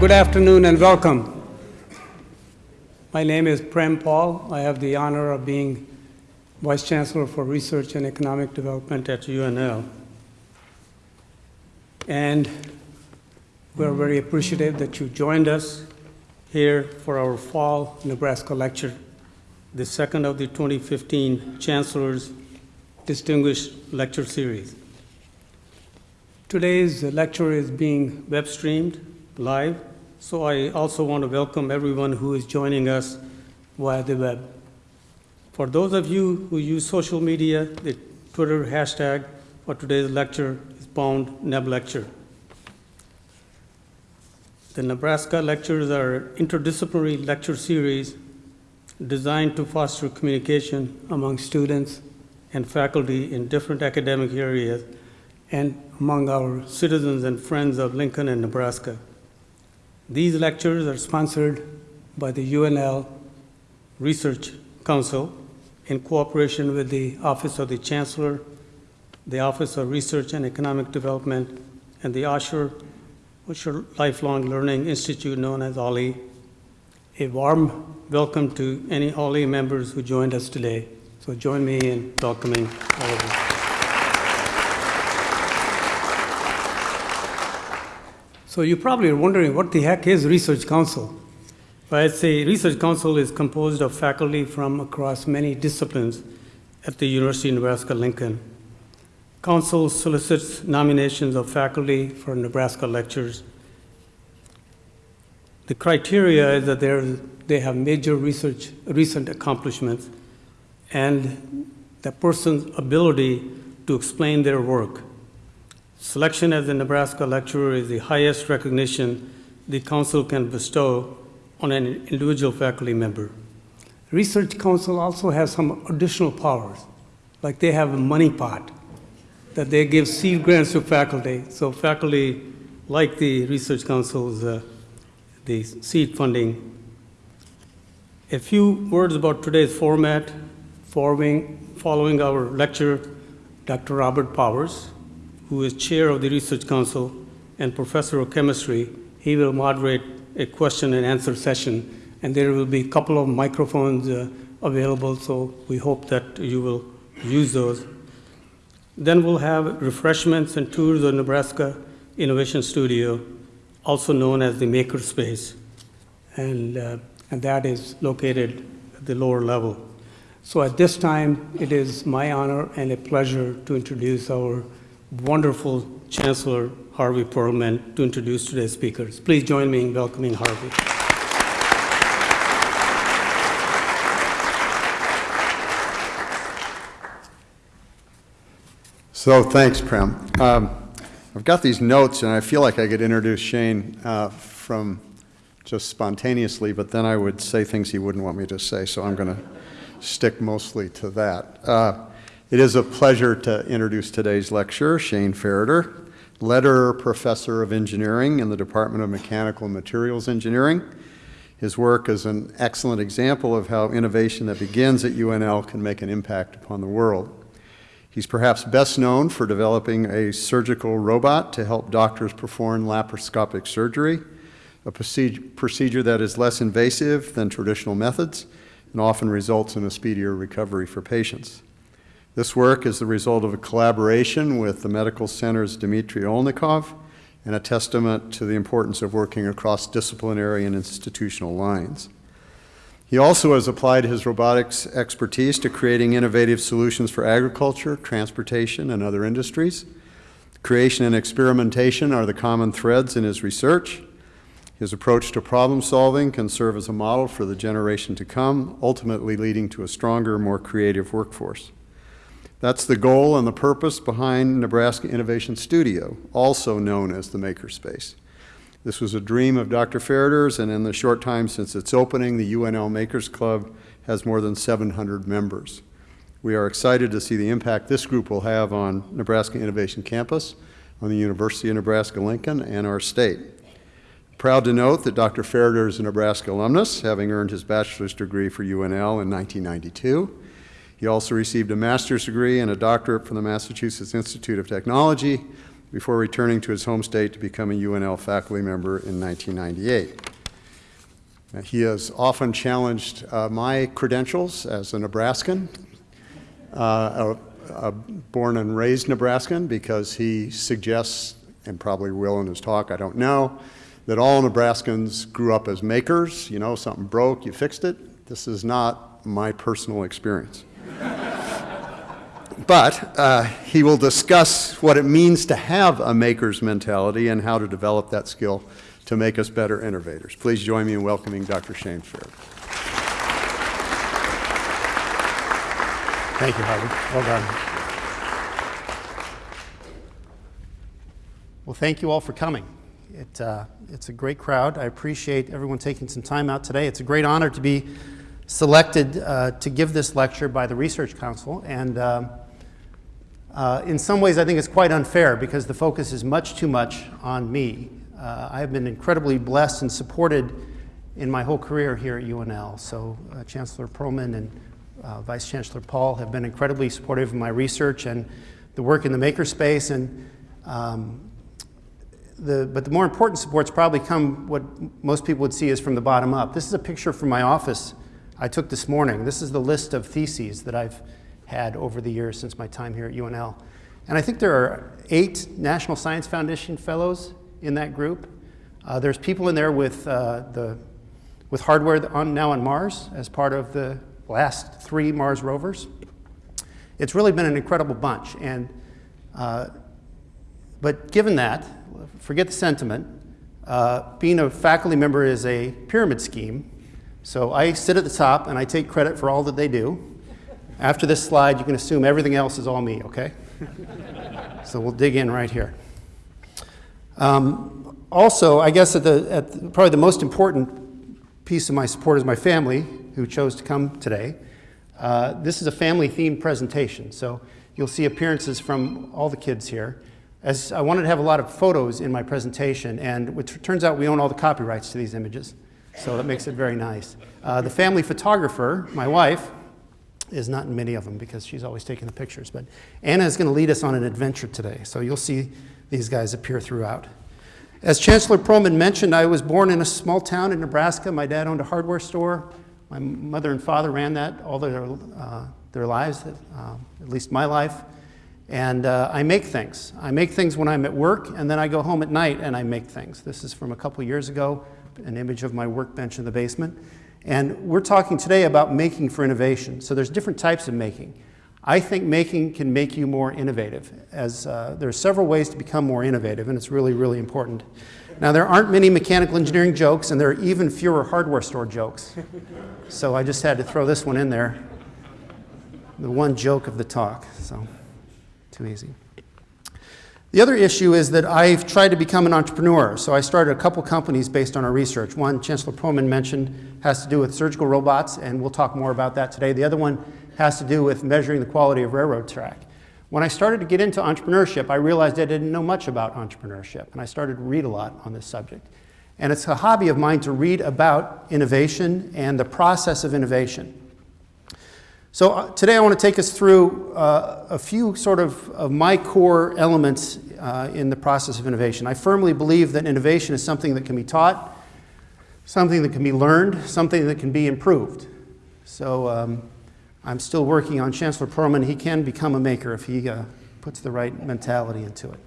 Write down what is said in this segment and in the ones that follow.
good afternoon and welcome. My name is Prem Paul. I have the honor of being Vice Chancellor for Research and Economic Development at UNL. And we're very appreciative that you joined us here for our Fall Nebraska Lecture, the second of the 2015 Chancellor's Distinguished Lecture Series. Today's lecture is being web streamed live, so I also want to welcome everyone who is joining us via the web. For those of you who use social media, the Twitter hashtag for today's lecture is Pound Neb Lecture. The Nebraska lectures are interdisciplinary lecture series designed to foster communication among students and faculty in different academic areas and among our citizens and friends of Lincoln and Nebraska. These lectures are sponsored by the UNL Research Council in cooperation with the Office of the Chancellor, the Office of Research and Economic Development, and the Osher, Lifelong Learning Institute known as OLLI. A warm welcome to any OLLI members who joined us today. So join me in welcoming all of you. So you probably are wondering what the heck is Research Council? Well, I'd say Research Council is composed of faculty from across many disciplines at the University of Nebraska-Lincoln. Council solicits nominations of faculty for Nebraska lectures. The criteria is that they have major research, recent accomplishments, and the person's ability to explain their work. Selection as a Nebraska lecturer is the highest recognition the council can bestow on an individual faculty member. Research Council also has some additional powers, like they have a money pot that they give seed grants to faculty. So faculty like the Research Council's uh, the seed funding. A few words about today's format. Following, following our lecture, Dr. Robert Powers, who is chair of the Research Council and professor of chemistry, he will moderate a question and answer session. And there will be a couple of microphones uh, available, so we hope that you will use those. Then we'll have refreshments and tours of Nebraska Innovation Studio, also known as the Makerspace. And, uh, and that is located at the lower level. So at this time, it is my honor and a pleasure to introduce our wonderful Chancellor Harvey Perlman to introduce today's speakers. Please join me in welcoming Harvey. So thanks, Prem. Um, I've got these notes, and I feel like I could introduce Shane uh, from just spontaneously, but then I would say things he wouldn't want me to say, so I'm going to stick mostly to that. Uh, it is a pleasure to introduce today's lecturer, Shane Farritor, Lederer Professor of Engineering in the Department of Mechanical and Materials Engineering. His work is an excellent example of how innovation that begins at UNL can make an impact upon the world. He's perhaps best known for developing a surgical robot to help doctors perform laparoscopic surgery, a procedure that is less invasive than traditional methods and often results in a speedier recovery for patients. This work is the result of a collaboration with the medical center's Dmitry Oleynikov and a testament to the importance of working across disciplinary and institutional lines. He also has applied his robotics expertise to creating innovative solutions for agriculture, transportation, and other industries. Creation and experimentation are the common threads in his research. His approach to problem solving can serve as a model for the generation to come, ultimately leading to a stronger, more creative workforce. That's the goal and the purpose behind Nebraska Innovation Studio, also known as the Makerspace. This was a dream of Dr. Farritor's, and in the short time since its opening, the UNL Makers Club has more than 700 members. We are excited to see the impact this group will have on Nebraska Innovation Campus, on the University of Nebraska-Lincoln, and our state. Proud to note that Dr. Ferriter is a Nebraska alumnus, having earned his bachelor's degree for UNL in 1992. He also received a master's degree and a doctorate from the Massachusetts Institute of Technology before returning to his home state to become a UNL faculty member in 1998. Now, He has often challenged uh, my credentials as a Nebraskan, uh, a, a born and raised Nebraskan, because he suggests, and probably will in his talk, I don't know, that all Nebraskans grew up as makers. You know, something broke, you fixed it. This is not my personal experience. But uh, he will discuss what it means to have a maker's mentality and how to develop that skill to make us better innovators. Please join me in welcoming Dr. Shane Fair. Thank you, Harvey. Well done. Well, thank you all for coming. It, uh, it's a great crowd. I appreciate everyone taking some time out today. It's a great honor to be selected uh, to give this lecture by the Research Council. And um, uh, in some ways, I think it's quite unfair because the focus is much too much on me. Uh, I have been incredibly blessed and supported in my whole career here at UNL. So uh, Chancellor Perlman and uh, Vice Chancellor Paul have been incredibly supportive of my research and the work in the makerspace. And um, the, but the more important supports probably come what most people would see is from the bottom up. This is a picture from my office I took this morning. This is the list of theses that I've had over the years since my time here at UNL. And I think there are eight National Science Foundation fellows in that group. Uh, there's people in there with, uh, the, with hardware on, now on Mars as part of the last three Mars rovers. It's really been an incredible bunch. And, uh, but given that, forget the sentiment, uh, being a faculty member is a pyramid scheme. So I sit at the top and I take credit for all that they do. After this slide, you can assume everything else is all me, okay? so we'll dig in right here. Um, also, I guess at the, at the, probably the most important piece of my support is my family, who chose to come today. Uh, this is a family-themed presentation, so you'll see appearances from all the kids here. As I wanted to have a lot of photos in my presentation, and it turns out we own all the copyrights to these images, so that makes it very nice. Uh, the family photographer, my wife, is not in many of them because she's always taking the pictures. But Anna is going to lead us on an adventure today, so you'll see these guys appear throughout. As Chancellor Perlman mentioned, I was born in a small town in Nebraska. My dad owned a hardware store. My mother and father ran that all their, uh, their lives, uh, at least my life. And uh, I make things. I make things when I'm at work, and then I go home at night and I make things. This is from a couple years ago, an image of my workbench in the basement. And we're talking today about making for innovation. So there's different types of making. I think making can make you more innovative, as uh, there are several ways to become more innovative, and it's really, really important. Now, there aren't many mechanical engineering jokes, and there are even fewer hardware store jokes. So I just had to throw this one in there. The one joke of the talk, so too easy. The other issue is that I've tried to become an entrepreneur. So I started a couple companies based on our research. One, Chancellor Perlman mentioned, has to do with surgical robots, and we'll talk more about that today. The other one has to do with measuring the quality of railroad track. When I started to get into entrepreneurship, I realized I didn't know much about entrepreneurship, and I started to read a lot on this subject. And it's a hobby of mine to read about innovation and the process of innovation. So uh, today I want to take us through uh, a few sort of, of my core elements uh, in the process of innovation. I firmly believe that innovation is something that can be taught, something that can be learned, something that can be improved. So um, I'm still working on Chancellor Perlman. He can become a maker if he uh, puts the right mentality into it.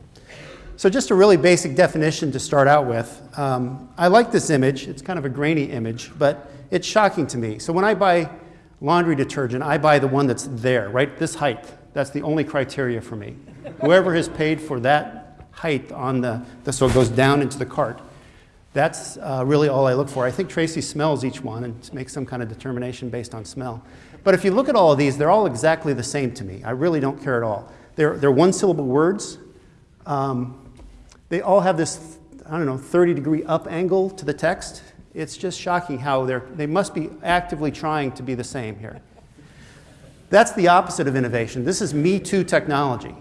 So just a really basic definition to start out with. Um, I like this image. It's kind of a grainy image, but it's shocking to me. So when I buy laundry detergent, I buy the one that's there, right? This height. That's the only criteria for me. Whoever has paid for that height on the, the so it goes down into the cart, that's uh, really all I look for. I think Tracy smells each one and makes some kind of determination based on smell. But if you look at all of these, they're all exactly the same to me. I really don't care at all. They're, they're one syllable words. Um, they all have this, I don't know, 30 degree up angle to the text. It's just shocking how they're, they must be actively trying to be the same here. That's the opposite of innovation. This is Me Too technology.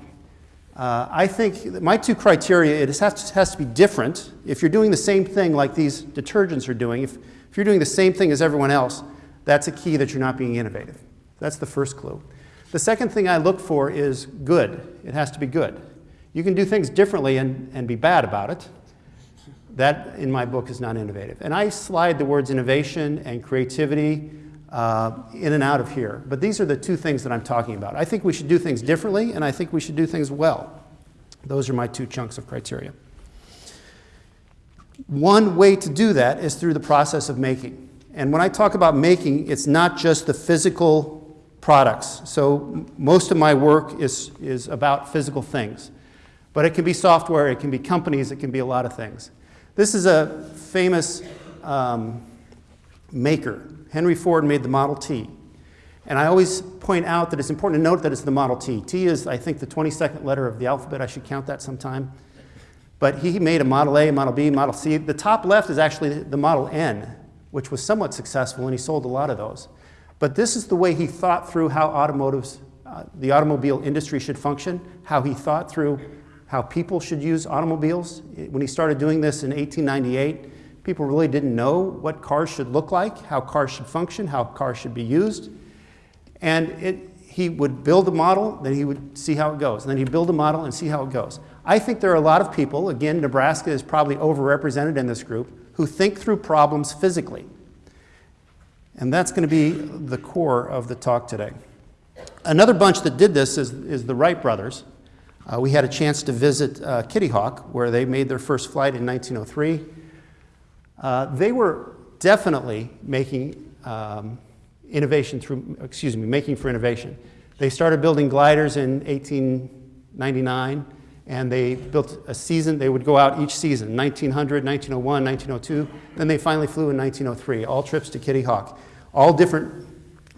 Uh, I think my two criteria, it has to, has to be different. If you're doing the same thing like these detergents are doing, if, if you're doing the same thing as everyone else, that's a key that you're not being innovative. That's the first clue. The second thing I look for is good. It has to be good. You can do things differently and, and be bad about it. That, in my book, is not innovative. And I slide the words innovation and creativity uh, in and out of here. But these are the two things that I'm talking about. I think we should do things differently, and I think we should do things well. Those are my two chunks of criteria. One way to do that is through the process of making. And when I talk about making, it's not just the physical products. So most of my work is, is about physical things. But it can be software, it can be companies, it can be a lot of things. This is a famous um, maker. Henry Ford made the Model T. And I always point out that it's important to note that it's the Model T. T is, I think, the 22nd letter of the alphabet. I should count that sometime. But he made a Model A, Model B, Model C. The top left is actually the Model N, which was somewhat successful, and he sold a lot of those. But this is the way he thought through how automotives, uh, the automobile industry should function, how he thought through how people should use automobiles. When he started doing this in 1898, people really didn't know what cars should look like, how cars should function, how cars should be used. And it, he would build a model, then he would see how it goes. And then he'd build a model and see how it goes. I think there are a lot of people, again, Nebraska is probably overrepresented in this group, who think through problems physically. And that's going to be the core of the talk today. Another bunch that did this is, is the Wright brothers. Uh, we had a chance to visit uh, Kitty Hawk, where they made their first flight in 1903. Uh, they were definitely making um, innovation through, excuse me, making for innovation. They started building gliders in 1899, and they built a season, they would go out each season, 1900, 1901, 1902, then they finally flew in 1903, all trips to Kitty Hawk. All different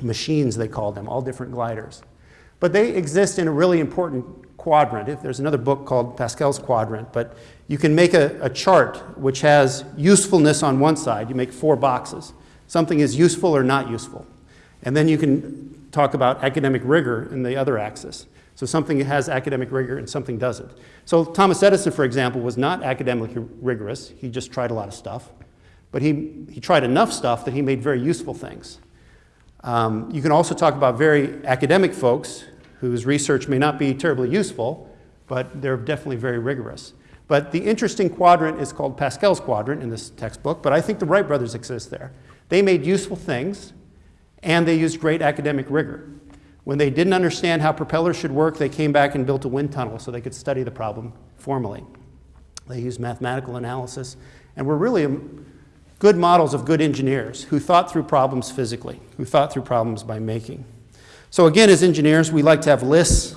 machines, they called them, all different gliders. But they exist in a really important quadrant. If there's another book called Pasteur's Quadrant, but you can make a, a chart which has usefulness on one side. You make four boxes. Something is useful or not useful. And then you can talk about academic rigor in the other axis. So something has academic rigor and something doesn't. So Thomas Edison, for example, was not academically rigorous. He just tried a lot of stuff. But he, he tried enough stuff that he made very useful things. Um, you can also talk about very academic folks whose research may not be terribly useful, but they're definitely very rigorous. But the interesting quadrant is called Pasteur's quadrant in this textbook, but I think the Wright brothers exist there. They made useful things, and they used great academic rigor. When they didn't understand how propellers should work, they came back and built a wind tunnel so they could study the problem formally. They used mathematical analysis, and were really um, good models of good engineers who thought through problems physically, who thought through problems by making. So again, as engineers, we like to have lists.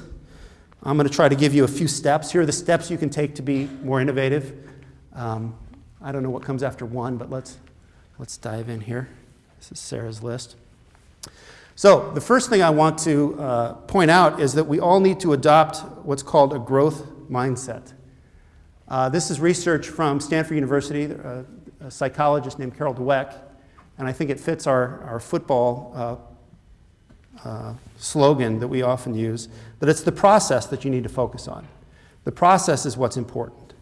I'm going to try to give you a few steps. Here are the steps you can take to be more innovative. Um, I don't know what comes after one, but let's, let's dive in here. This is Sarah's list. So the first thing I want to uh, point out is that we all need to adopt what's called a growth mindset. Uh, this is research from Stanford University, uh, a psychologist named Carol Dweck, and I think it fits our, our football uh, slogan that we often use, that it's the process that you need to focus on. The process is what's important.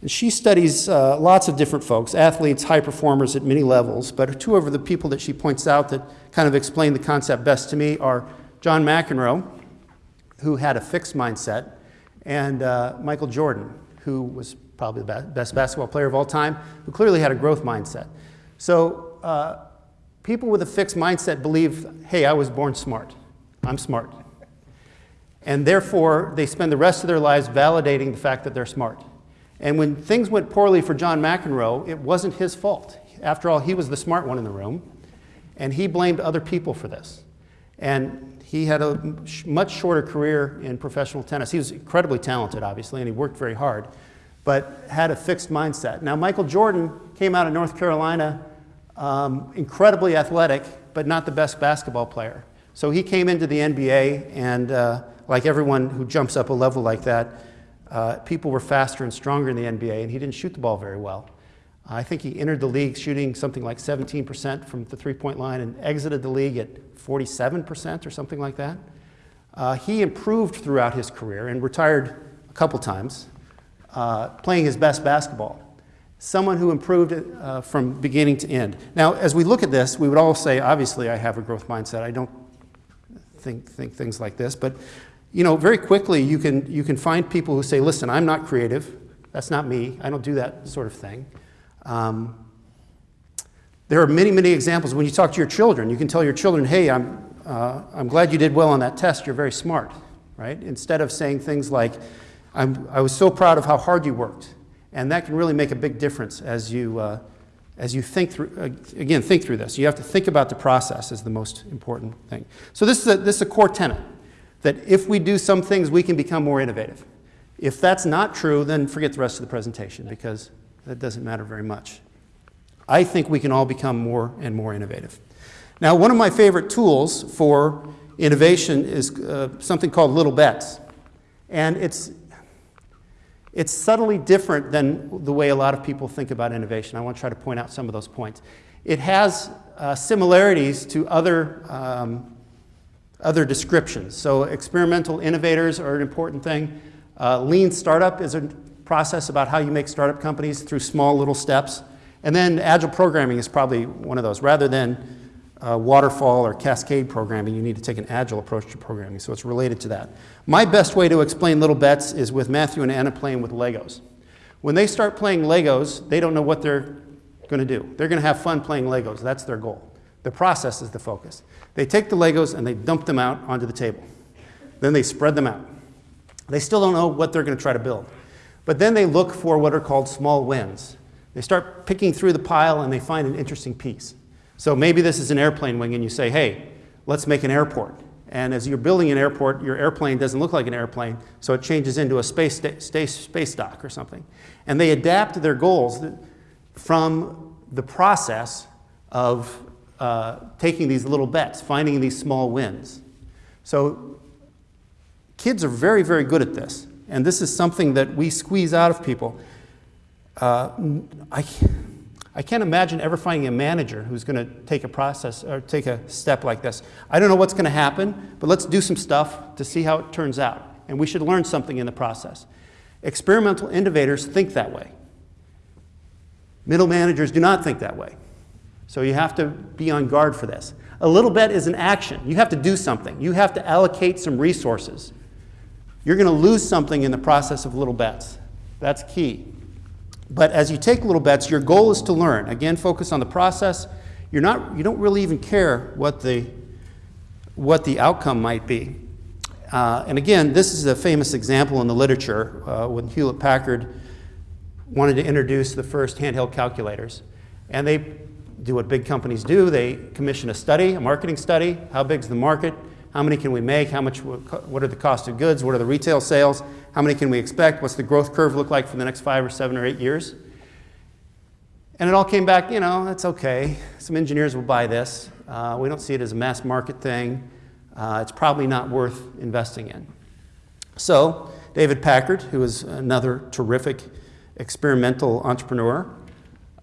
And she studies uh, lots of different folks, athletes, high performers at many levels, but two of the people that she points out that kind of explain the concept best to me are John McEnroe, who had a fixed mindset, and uh, Michael Jordan, who was probably the best basketball player of all time, who clearly had a growth mindset. So uh, people with a fixed mindset believe, hey, I was born smart. I'm smart. And therefore, they spend the rest of their lives validating the fact that they're smart. And when things went poorly for John McEnroe, it wasn't his fault. After all, he was the smart one in the room, and he blamed other people for this. And he had a much shorter career in professional tennis. He was incredibly talented, obviously, and he worked very hard, but had a fixed mindset. Now, Michael Jordan came out of North Carolina um, incredibly athletic, but not the best basketball player. So he came into the NBA, and uh, like everyone who jumps up a level like that, uh, people were faster and stronger in the NBA, and he didn't shoot the ball very well. I think he entered the league shooting something like 17% from the three point line and exited the league at 47% or something like that. Uh, he improved throughout his career and retired a couple times, uh, playing his best basketball someone who improved uh, from beginning to end. Now, as we look at this, we would all say, obviously, I have a growth mindset. I don't think, think things like this. But you know, very quickly you can, you can find people who say, listen, I'm not creative. That's not me. I don't do that sort of thing. Um, there are many, many examples. When you talk to your children, you can tell your children, hey, I'm, uh, I'm glad you did well on that test. You're very smart, right? Instead of saying things like, I'm, I was so proud of how hard you worked. And that can really make a big difference as you, uh, as you think through, uh, again, think through this. You have to think about the process is the most important thing. So this is a, this is a core tenet, that if we do some things, we can become more innovative. If that's not true, then forget the rest of the presentation because that doesn't matter very much. I think we can all become more and more innovative. Now, one of my favorite tools for innovation is uh, something called Little Bets. And it's, it's subtly different than the way a lot of people think about innovation. I want to try to point out some of those points. It has uh, similarities to other, um, other descriptions. So experimental innovators are an important thing. Uh, lean startup is a process about how you make startup companies through small little steps. And then agile programming is probably one of those. Rather than waterfall or cascade programming, you need to take an agile approach to programming. So it's related to that. My best way to explain little bets is with Matthew and Anna playing with Legos. When they start playing Legos, they don't know what they're going to do. They're going to have fun playing Legos. That's their goal. The process is the focus. They take the Legos and they dump them out onto the table. Then they spread them out. They still don't know what they're going to try to build. But then they look for what are called small wins. They start picking through the pile and they find an interesting piece. So maybe this is an airplane wing and you say, hey, let's make an airport. And as you're building an airport, your airplane doesn't look like an airplane, so it changes into a space, space, space dock or something. And they adapt their goals from the process of uh, taking these little bets, finding these small wins. So kids are very, very good at this. And this is something that we squeeze out of people. Uh, I, I can't imagine ever finding a manager who's going to take a process or take a step like this. I don't know what's going to happen, but let's do some stuff to see how it turns out. And we should learn something in the process. Experimental innovators think that way. Middle managers do not think that way. So you have to be on guard for this. A little bet is an action. You have to do something. You have to allocate some resources. You're going to lose something in the process of little bets. That's key. But as you take little bets, your goal is to learn. Again, focus on the process. You're not, you don't really even care what the, what the outcome might be. Uh, and again, this is a famous example in the literature uh, when Hewlett Packard wanted to introduce the first handheld calculators. And they do what big companies do. They commission a study, a marketing study. How big is the market? How many can we make? How much, what are the cost of goods? What are the retail sales? How many can we expect? What's the growth curve look like for the next five or seven or eight years? And it all came back, you know, that's okay. Some engineers will buy this. Uh, we don't see it as a mass market thing. Uh, it's probably not worth investing in. So David Packard, who was another terrific experimental entrepreneur,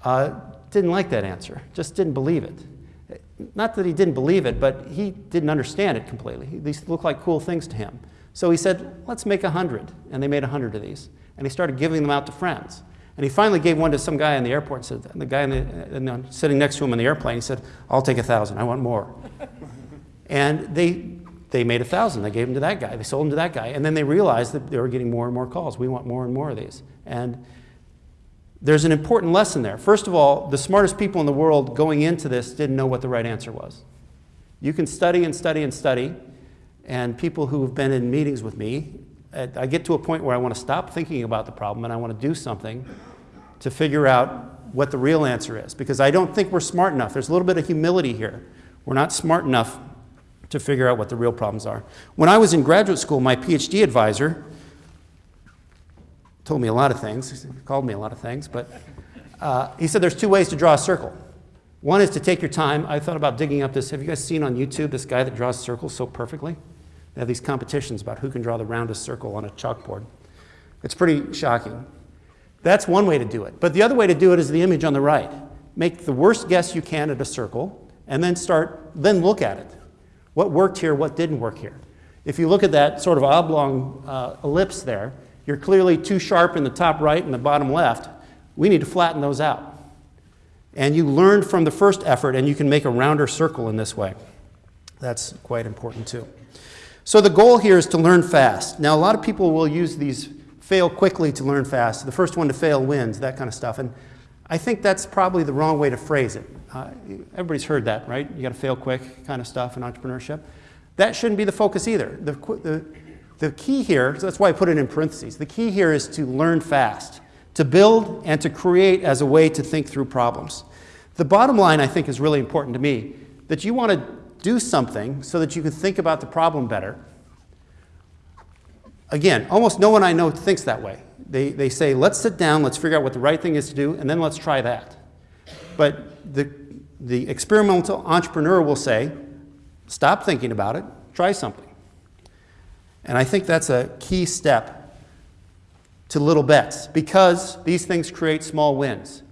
uh, didn't like that answer, just didn't believe it. Not that he didn't believe it, but he didn't understand it completely. These looked like cool things to him. So he said, let's make a 100. And they made a 100 of these. And he started giving them out to friends. And he finally gave one to some guy in the airport. And said, the guy in the, in the, sitting next to him in the airplane, he said, I'll take a 1,000. I want more. and they, they made a 1,000. They gave them to that guy. They sold them to that guy. And then they realized that they were getting more and more calls. We want more and more of these. And there's an important lesson there. First of all, the smartest people in the world going into this didn't know what the right answer was. You can study and study and study, and people who have been in meetings with me, I get to a point where I want to stop thinking about the problem and I want to do something to figure out what the real answer is, because I don't think we're smart enough. There's a little bit of humility here. We're not smart enough to figure out what the real problems are. When I was in graduate school, my PhD advisor told me a lot of things, he called me a lot of things, but uh, he said there's two ways to draw a circle. One is to take your time. I thought about digging up this. Have you guys seen on YouTube this guy that draws circles so perfectly? They have these competitions about who can draw the roundest circle on a chalkboard. It's pretty shocking. That's one way to do it. But the other way to do it is the image on the right. Make the worst guess you can at a circle, and then start, then look at it. What worked here, what didn't work here? If you look at that sort of oblong uh, ellipse there, you're clearly too sharp in the top right and the bottom left. We need to flatten those out. And you learned from the first effort, and you can make a rounder circle in this way. That's quite important too. So the goal here is to learn fast. Now, a lot of people will use these fail quickly to learn fast. The first one to fail wins, that kind of stuff. And I think that's probably the wrong way to phrase it. Uh, everybody's heard that, right? You got to fail quick kind of stuff in entrepreneurship. That shouldn't be the focus either. The, the, the key here, so that's why I put it in parentheses, the key here is to learn fast, to build and to create as a way to think through problems. The bottom line, I think, is really important to me that you want to do something so that you can think about the problem better. Again, almost no one I know thinks that way. They, they say, let's sit down, let's figure out what the right thing is to do, and then let's try that. But the, the experimental entrepreneur will say, stop thinking about it, try something. And I think that's a key step to little bets because these things create small wins.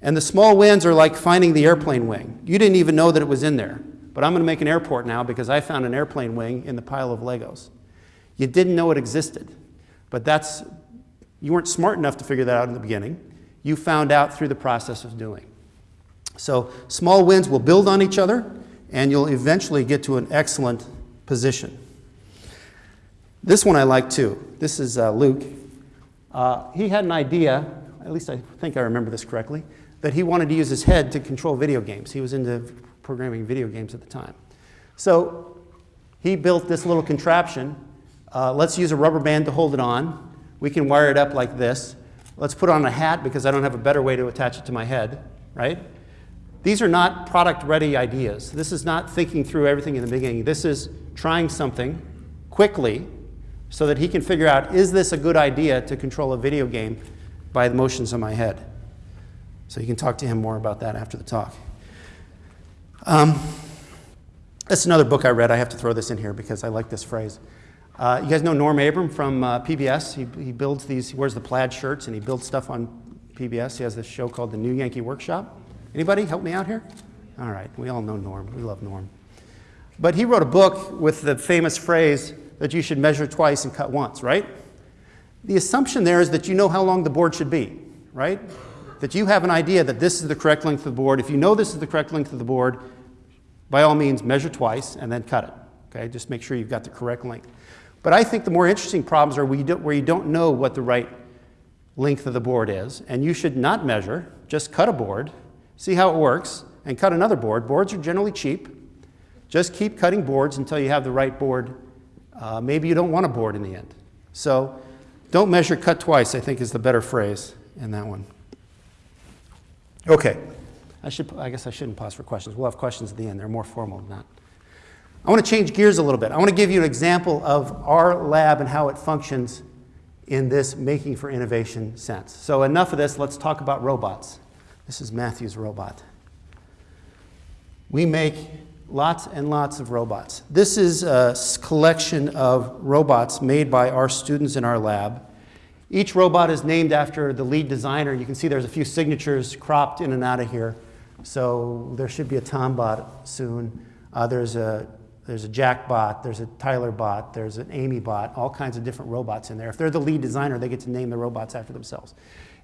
And the small wins are like finding the airplane wing. You didn't even know that it was in there, but I'm going to make an airport now because I found an airplane wing in the pile of Legos. You didn't know it existed, but that's you weren't smart enough to figure that out in the beginning. You found out through the process of doing. So small wins will build on each other, and you'll eventually get to an excellent position. This one I like too. This is uh, Luke. Uh, he had an idea, at least I think I remember this correctly, that he wanted to use his head to control video games. He was into programming video games at the time. So he built this little contraption. Uh, let's use a rubber band to hold it on. We can wire it up like this. Let's put on a hat because I don't have a better way to attach it to my head, right? These are not product ready ideas. This is not thinking through everything in the beginning. This is trying something quickly so that he can figure out is this a good idea to control a video game by the motions of my head? So you can talk to him more about that after the talk. Um, that's another book I read. I have to throw this in here because I like this phrase. Uh, you guys know Norm Abram from uh, PBS? He, he builds these, he wears the plaid shirts and he builds stuff on PBS. He has this show called The New Yankee Workshop. Anybody help me out here? All right, we all know Norm. We love Norm. But he wrote a book with the famous phrase that you should measure twice and cut once, right? The assumption there is that you know how long the board should be, right? That you have an idea that this is the correct length of the board. If you know this is the correct length of the board, by all means, measure twice and then cut it. Okay, just make sure you've got the correct length. But I think the more interesting problems are where you, don't, where you don't know what the right length of the board is, and you should not measure, just cut a board, see how it works, and cut another board. Boards are generally cheap. Just keep cutting boards until you have the right board. Uh, maybe you don't want a board in the end. So don't measure, cut twice, I think is the better phrase in that one. Okay. I, should, I guess I shouldn't pause for questions. We'll have questions at the end. They're more formal than that. I want to change gears a little bit. I want to give you an example of our lab and how it functions in this making for innovation sense. So enough of this, let's talk about robots. This is Matthew's robot. We make lots and lots of robots. This is a collection of robots made by our students in our lab. Each robot is named after the lead designer. You can see there's a few signatures cropped in and out of here. So there should be a Tombot soon. Uh, there's a there's a Jack bot, there's a Tyler bot, there's an Amy bot, all kinds of different robots in there. If they're the lead designer, they get to name the robots after themselves.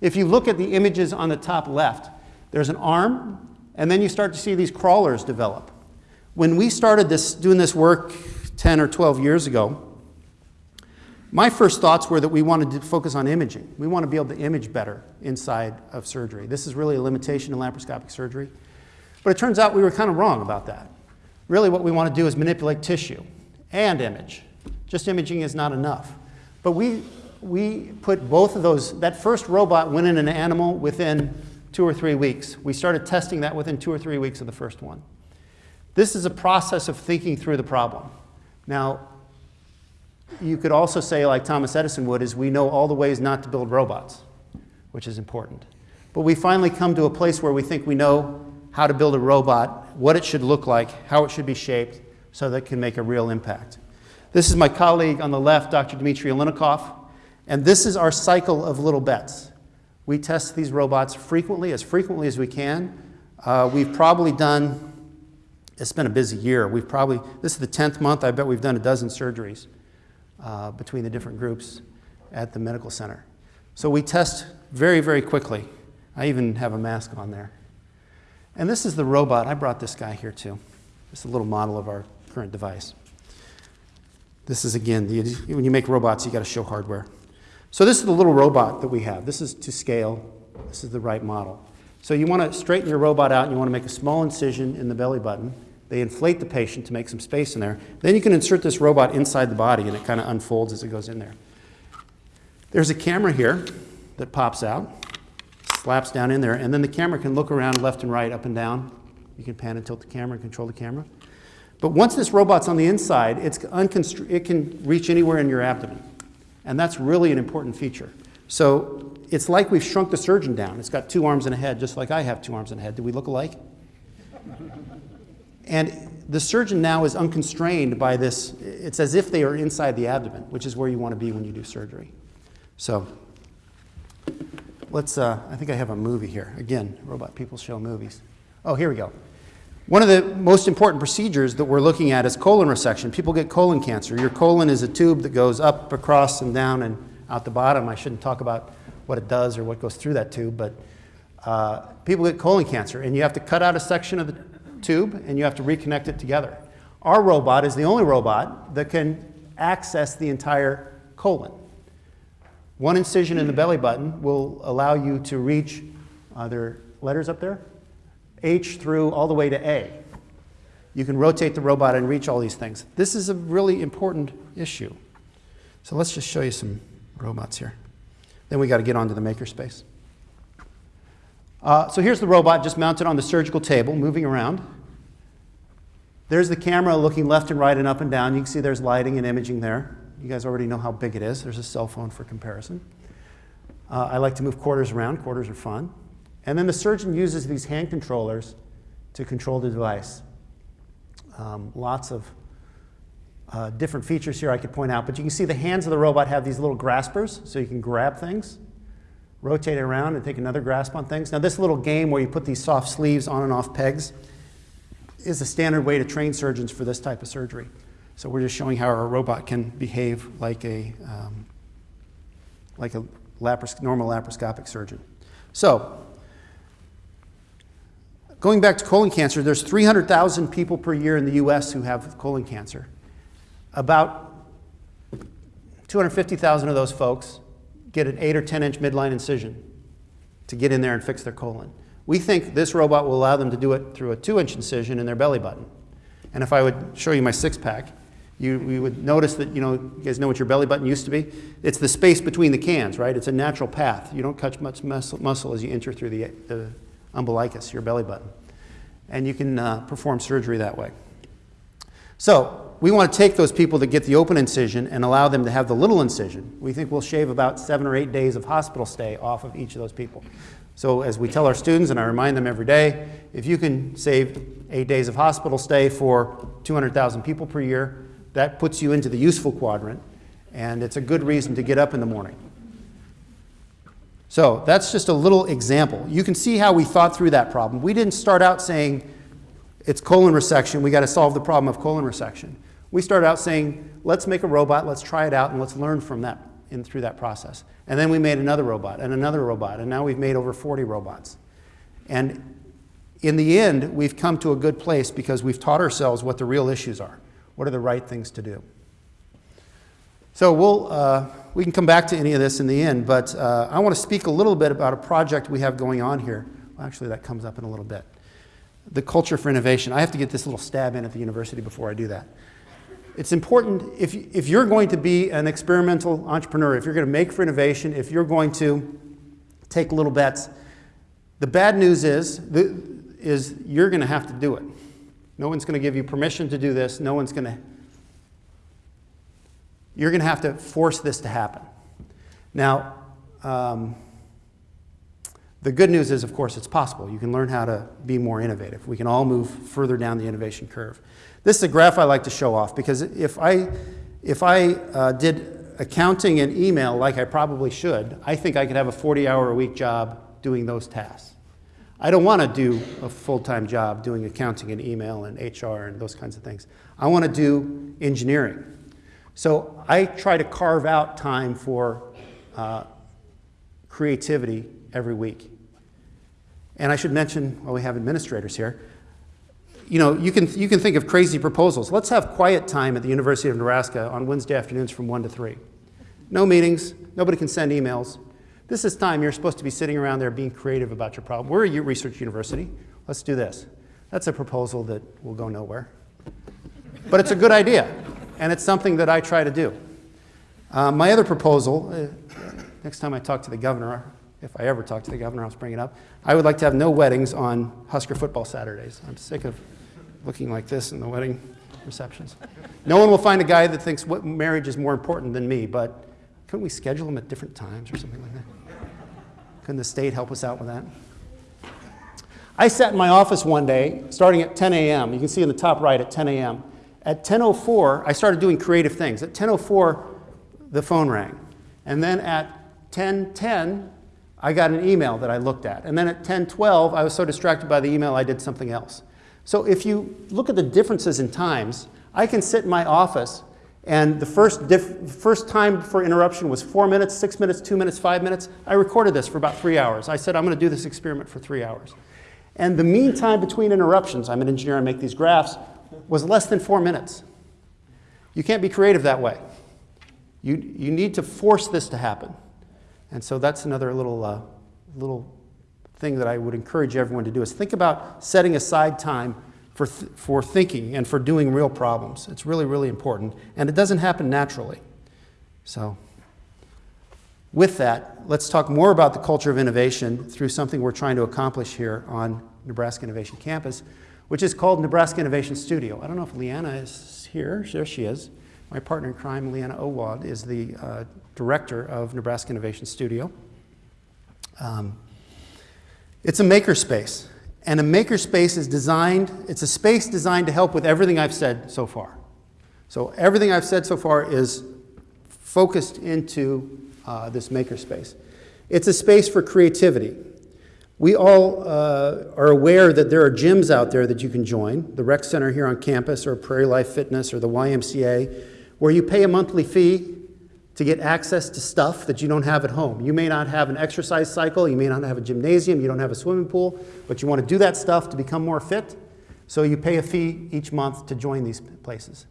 If you look at the images on the top left, there's an arm, and then you start to see these crawlers develop. When we started this, doing this work 10 or 12 years ago, my first thoughts were that we wanted to focus on imaging. We want to be able to image better inside of surgery. This is really a limitation in laparoscopic surgery. But it turns out we were kind of wrong about that. Really what we want to do is manipulate tissue and image. Just imaging is not enough. But we, we put both of those, that first robot went in an animal within two or three weeks. We started testing that within two or three weeks of the first one. This is a process of thinking through the problem. Now, you could also say, like Thomas Edison would, is we know all the ways not to build robots, which is important. But we finally come to a place where we think we know how to build a robot, what it should look like, how it should be shaped, so that it can make a real impact. This is my colleague on the left, Dr. Dmitry Oleynikov, and this is our cycle of little bets. We test these robots frequently, as frequently as we can. Uh, we've probably done, it's been a busy year. We've probably, this is the 10th month, I bet we've done a dozen surgeries uh, between the different groups at the medical center. So we test very, very quickly. I even have a mask on there. And this is the robot. I brought this guy here too. It's a little model of our current device. This is, again, the, when you make robots, you got to show hardware. So this is the little robot that we have. This is to scale. This is the right model. So you want to straighten your robot out and you want to make a small incision in the belly button. They inflate the patient to make some space in there. Then you can insert this robot inside the body and it kind of unfolds as it goes in there. There's a camera here that pops out, slaps down in there, and then the camera can look around left and right, up and down. You can pan and tilt the camera and control the camera. But once this robot's on the inside, it can reach anywhere in your abdomen. And that's really an important feature. So it's like we've shrunk the surgeon down. It's got two arms and a head, just like I have two arms and a head. Do we look alike? And the surgeon now is unconstrained by this. It's as if they are inside the abdomen, which is where you want to be when you do surgery. So let's, uh, I think I have a movie here. Again, robot people show movies. Oh, here we go. One of the most important procedures that we're looking at is colon resection. People get colon cancer. Your colon is a tube that goes up, across, and down and out the bottom. I shouldn't talk about what it does or what goes through that tube, but uh, people get colon cancer, and you have to cut out a section of the tube and you have to reconnect it together. Our robot is the only robot that can access the entire colon. One incision in the belly button will allow you to reach, uh, are there letters up there? H through all the way to A. You can rotate the robot and reach all these things. This is a really important issue. So let's just show you some robots here. Then we got to get onto the makerspace. Uh, so here's the robot just mounted on the surgical table, moving around. There's the camera looking left and right and up and down. You can see there's lighting and imaging there. You guys already know how big it is. There's a cell phone for comparison. Uh, I like to move quarters around. Quarters are fun. And then the surgeon uses these hand controllers to control the device. Um, lots of uh, different features here I could point out, but you can see the hands of the robot have these little graspers, so you can grab things, rotate it around, and take another grasp on things. Now, this little game where you put these soft sleeves on and off pegs is a standard way to train surgeons for this type of surgery. So we're just showing how our robot can behave like a, um, like a normal laparoscopic surgeon. So going back to colon cancer, there's 300,000 people per year in the U.S. who have colon cancer. About 250,000 of those folks get an 8 or 10 inch midline incision to get in there and fix their colon. We think this robot will allow them to do it through a 2 inch incision in their belly button. And if I would show you my six pack, you, you would notice that, you know, you guys know what your belly button used to be? It's the space between the cans, right? It's a natural path. You don't cut much muscle, muscle as you enter through the, the umbilicus, your belly button. And you can uh, perform surgery that way. So we want to take those people that get the open incision and allow them to have the little incision. We think we'll shave about seven or eight days of hospital stay off of each of those people. So as we tell our students, and I remind them every day, if you can save eight days of hospital stay for 200,000 people per year, that puts you into the useful quadrant, and it's a good reason to get up in the morning. So that's just a little example. You can see how we thought through that problem. We didn't start out saying it's colon resection, we got to solve the problem of colon resection. We started out saying, let's make a robot, let's try it out, and let's learn from that in, through that process. And then we made another robot and another robot, and now we've made over 40 robots. And in the end, we've come to a good place because we've taught ourselves what the real issues are. What are the right things to do? So we'll, uh, we can come back to any of this in the end, but uh, I want to speak a little bit about a project we have going on here. Well, actually, that comes up in a little bit. The culture for innovation. I have to get this little stab in at the university before I do that. It's important, if, if you're going to be an experimental entrepreneur, if you're going to make for innovation, if you're going to take little bets, the bad news is, the, is you're going to have to do it. No one's going to give you permission to do this. No one's going to. You're going to have to force this to happen. Now, um, the good news is, of course, it's possible. You can learn how to be more innovative. We can all move further down the innovation curve. This is a graph I like to show off because if I, if I uh, did accounting and email like I probably should, I think I could have a 40 hour a week job doing those tasks. I don't want to do a full-time job doing accounting and email and HR and those kinds of things. I want to do engineering. So I try to carve out time for uh, creativity every week. And I should mention, while we have administrators here, you know, you can, you can think of crazy proposals. Let's have quiet time at the University of Nebraska on Wednesday afternoons from 1 to 3. No meetings, nobody can send emails. This is time you're supposed to be sitting around there being creative about your problem. We're a research university. Let's do this. That's a proposal that will go nowhere. But it's a good idea, and it's something that I try to do. Uh, my other proposal, uh, next time I talk to the governor, if I ever talk to the governor, I'll bring it up. I would like to have no weddings on Husker football Saturdays. I'm sick of looking like this in the wedding receptions. No one will find a guy that thinks what marriage is more important than me, but couldn't we schedule them at different times or something like that? Couldn't the state help us out with that? I sat in my office one day, starting at 10 a.m. You can see in the top right at 10 a.m. At 10:04, I started doing creative things. At 10:04, the phone rang, and then at 10:10, I got an email that I looked at, and then at 10:12, I was so distracted by the email I did something else. So if you look at the differences in times, I can sit in my office, and the first first time for interruption was four minutes, six minutes, two minutes, five minutes. I recorded this for about three hours. I said I'm going to do this experiment for three hours. And the mean time between interruptions, I'm an engineer, I make these graphs, was less than four minutes. You can't be creative that way. You, you need to force this to happen. And so that's another little, uh, little thing that I would encourage everyone to do is think about setting aside time for, th- for thinking and for doing real problems. It's really, really important. And it doesn't happen naturally. So with that, let's talk more about the culture of innovation through something we're trying to accomplish here on Nebraska Innovation Campus, which is called Nebraska Innovation Studio. I don't know if Leanna is here. There she is. My partner in crime, Leanna Owad, is the uh, director of Nebraska Innovation Studio. Um, it's a makerspace, and a makerspace is designed, it's a space designed to help with everything I've said so far. So everything I've said so far is focused into uh, this makerspace. It's a space for creativity. We all uh, are aware that there are gyms out there that you can join, the rec center here on campus, or Prairie Life Fitness, or the YMCA, where you pay a monthly fee to get access to stuff that you don't have at home. You may not have an exercise cycle, you may not have a gymnasium, you don't have a swimming pool, but you want to do that stuff to become more fit, so you pay a fee each month to join these places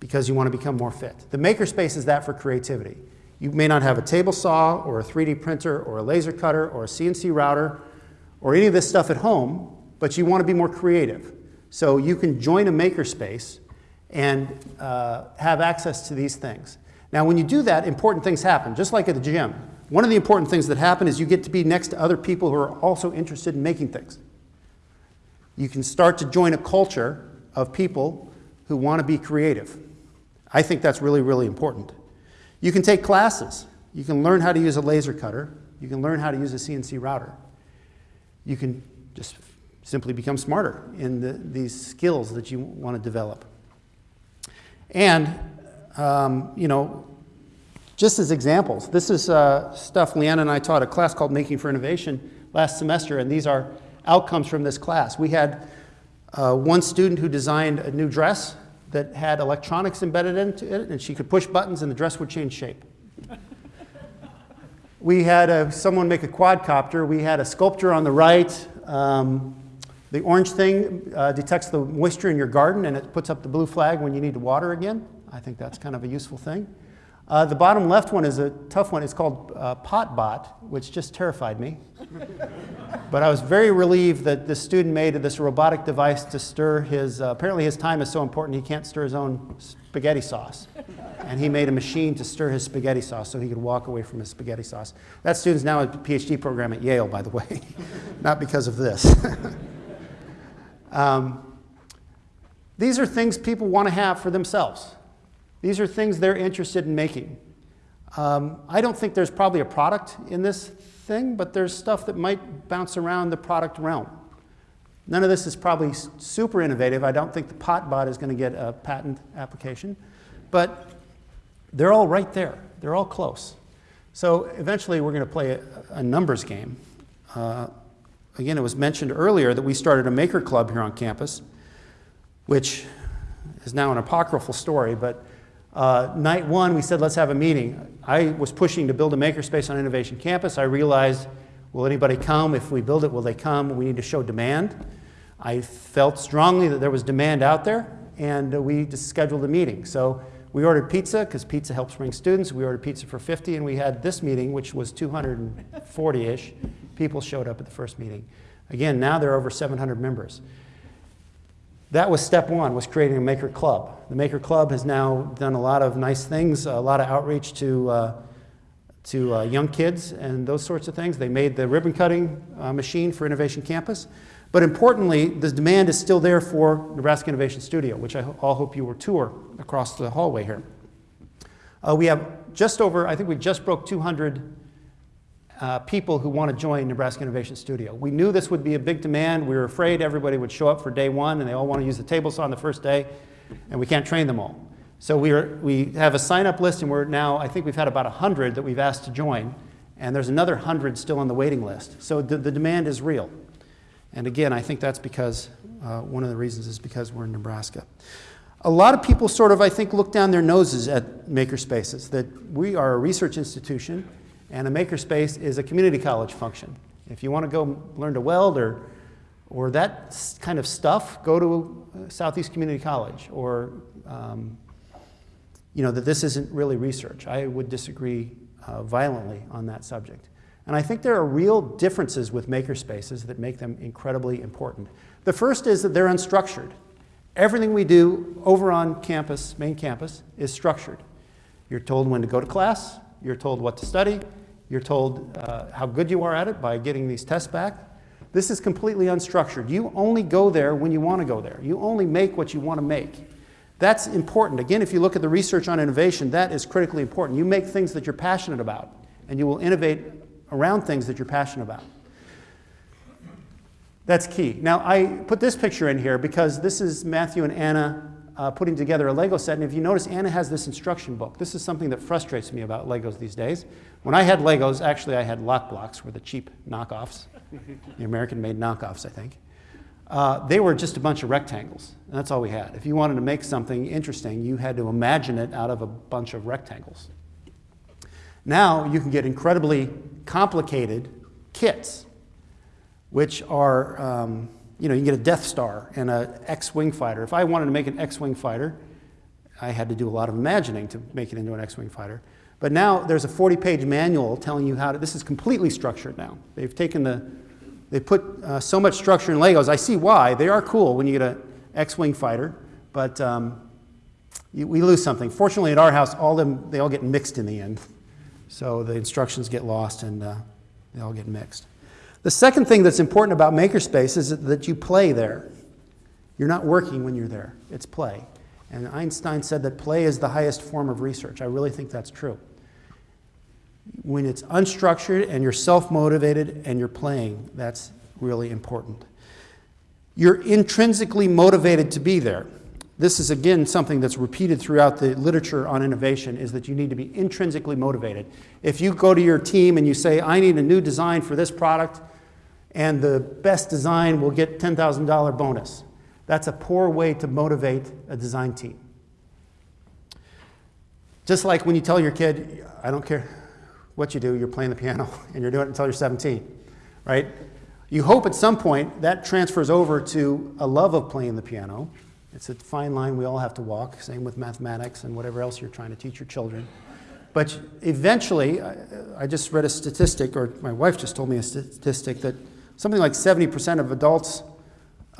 because you want to become more fit. The makerspace is that for creativity. You may not have a table saw or a 3D printer or a laser cutter or a CNC router or any of this stuff at home, but you want to be more creative. So you can join a makerspace and uh, have access to these things. Now, when you do that, important things happen, just like at the gym. One of the important things that happen is you get to be next to other people who are also interested in making things. You can start to join a culture of people who want to be creative. I think that's really, really important. You can take classes. You can learn how to use a laser cutter. You can learn how to use a CNC router. You can just simply become smarter in the, these skills that you want to develop. And, um, you know, just as examples, this is uh, stuff Leanna and I taught a class called Making for Innovation last semester, and these are outcomes from this class. We had uh, one student who designed a new dress that had electronics embedded into it, and she could push buttons and the dress would change shape. we had a, someone make a quadcopter. We had a sculpture on the right. Um, the orange thing uh, detects the moisture in your garden and it puts up the blue flag when you need to water again. I think that's kind of a useful thing. Uh, the bottom left one is a tough one. It's called uh, PotBot, which just terrified me. but I was very relieved that this student made this robotic device to stir his, uh, apparently his time is so important he can't stir his own spaghetti sauce. and he made a machine to stir his spaghetti sauce so he could walk away from his spaghetti sauce. That student's now a PhD program at Yale, by the way, not because of this. um, these are things people want to have for themselves. These are things they're interested in making. Um, I don't think there's probably a product in this thing, but there's stuff that might bounce around the product realm. None of this is probably super innovative. I don't think the PotBot is going to get a patent application, but they're all right there. They're all close. So eventually we're going to play a, a numbers game. Uh, again, it was mentioned earlier that we started a maker club here on campus, which is now an apocryphal story, but uh, night one, we said, let's have a meeting. I was pushing to build a makerspace on Innovation Campus. I realized, will anybody come? If we build it, will they come? We need to show demand. I felt strongly that there was demand out there, and uh, we just scheduled a meeting. So we ordered pizza, because pizza helps bring students. We ordered pizza for 50, and we had this meeting, which was 240-ish. People showed up at the first meeting. Again, now there are over 700 members. That was step one, was creating a Maker Club. The Maker Club has now done a lot of nice things, a lot of outreach to, uh, to uh, young kids and those sorts of things. They made the ribbon cutting uh, machine for Innovation Campus. But importantly, the demand is still there for Nebraska Innovation Studio, which I all hope you will tour across the hallway here. Uh, we have just over, I think we just broke 200 uh, people who want to join Nebraska Innovation Studio. We knew this would be a big demand. We were afraid everybody would show up for day one and they all want to use the table saw on the first day, and we can't train them all. So we, are, we have a sign up list, and we're now, I think we've had about 100 that we've asked to join, and there's another 100 still on the waiting list. So the, the demand is real. And again, I think that's because, uh, one of the reasons is because we're in Nebraska. A lot of people sort of, I think, look down their noses at makerspaces, that we are a research institution and a makerspace is a community college function. If you want to go learn to weld or, or that kind of stuff, go to uh, Southeast Community College or, um, you know, that this isn't really research. I would disagree uh, violently on that subject. And I think there are real differences with makerspaces that make them incredibly important. The first is that they're unstructured. Everything we do over on campus, main campus, is structured. You're told when to go to class, you're told what to study, you're told uh, how good you are at it by getting these tests back. This is completely unstructured. You only go there when you want to go there. You only make what you want to make. That's important. Again, if you look at the research on innovation, that is critically important. You make things that you're passionate about, and you will innovate around things that you're passionate about. That's key. Now, I put this picture in here because this is Matthew and Anna uh, putting together a Lego set. And if you notice, Anna has this instruction book. This is something that frustrates me about Legos these days. When I had Legos, actually, I had Lock Blocks, were the cheap knockoffs, the American made knockoffs, I think. Uh, they were just a bunch of rectangles. That's all we had. If you wanted to make something interesting, you had to imagine it out of a bunch of rectangles. Now you can get incredibly complicated kits, which are, um, you know, you can get a Death Star and a X-wing fighter. If I wanted to make an X-wing fighter, I had to do a lot of imagining to make it into an X-wing fighter. But now there's a 40-page manual telling you how to. This is completely structured now. They've taken the, they put uh, so much structure in Legos. I see why. They are cool when you get an X-wing fighter, but um, you, we lose something. Fortunately, at our house, all them they all get mixed in the end. So the instructions get lost and uh, they all get mixed. The second thing that's important about Makerspace is that you play there. You're not working when you're there, it's play. And Einstein said that play is the highest form of research. I really think that's true. When it's unstructured and you're self motivated and you're playing, that's really important. You're intrinsically motivated to be there. This is again something that's repeated throughout the literature on innovation is that you need to be intrinsically motivated. If you go to your team and you say, I need a new design for this product, and the best design will get $10,000 bonus, that's a poor way to motivate a design team. Just like when you tell your kid, I don't care what you do, you're playing the piano and you're doing it until you're 17, right? You hope at some point that transfers over to a love of playing the piano. It's a fine line we all have to walk, same with mathematics and whatever else you're trying to teach your children. But eventually, I, I just read a statistic, or my wife just told me a statistic, that something like 70% of adults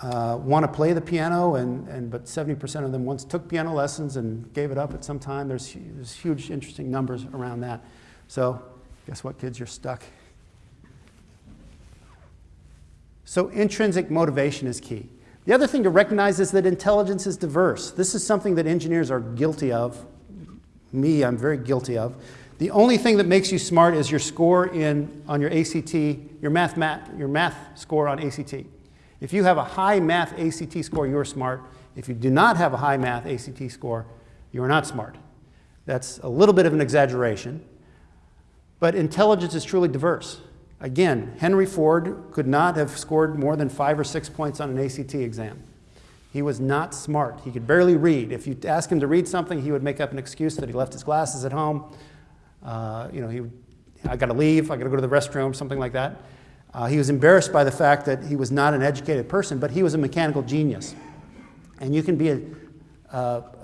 uh, want to play the piano, and, and, but 70% of them once took piano lessons and gave it up at some time. There's, there's huge, interesting numbers around that. So, guess what, kids? You're stuck. So, intrinsic motivation is key. The other thing to recognize is that intelligence is diverse. This is something that engineers are guilty of. Me, I'm very guilty of. The only thing that makes you smart is your score in, on your ACT, your math, math, your math score on ACT. If you have a high math ACT score, you're smart. If you do not have a high math ACT score, you are not smart. That's a little bit of an exaggeration. But intelligence is truly diverse. Again, Henry Ford could not have scored more than five or six points on an ACT exam. He was not smart. He could barely read. If you ask him to read something, he would make up an excuse that he left his glasses at home. Uh, you know, he I got to leave, I got to go to the restroom, something like that. Uh, he was embarrassed by the fact that he was not an educated person, but he was a mechanical genius. And you can be a,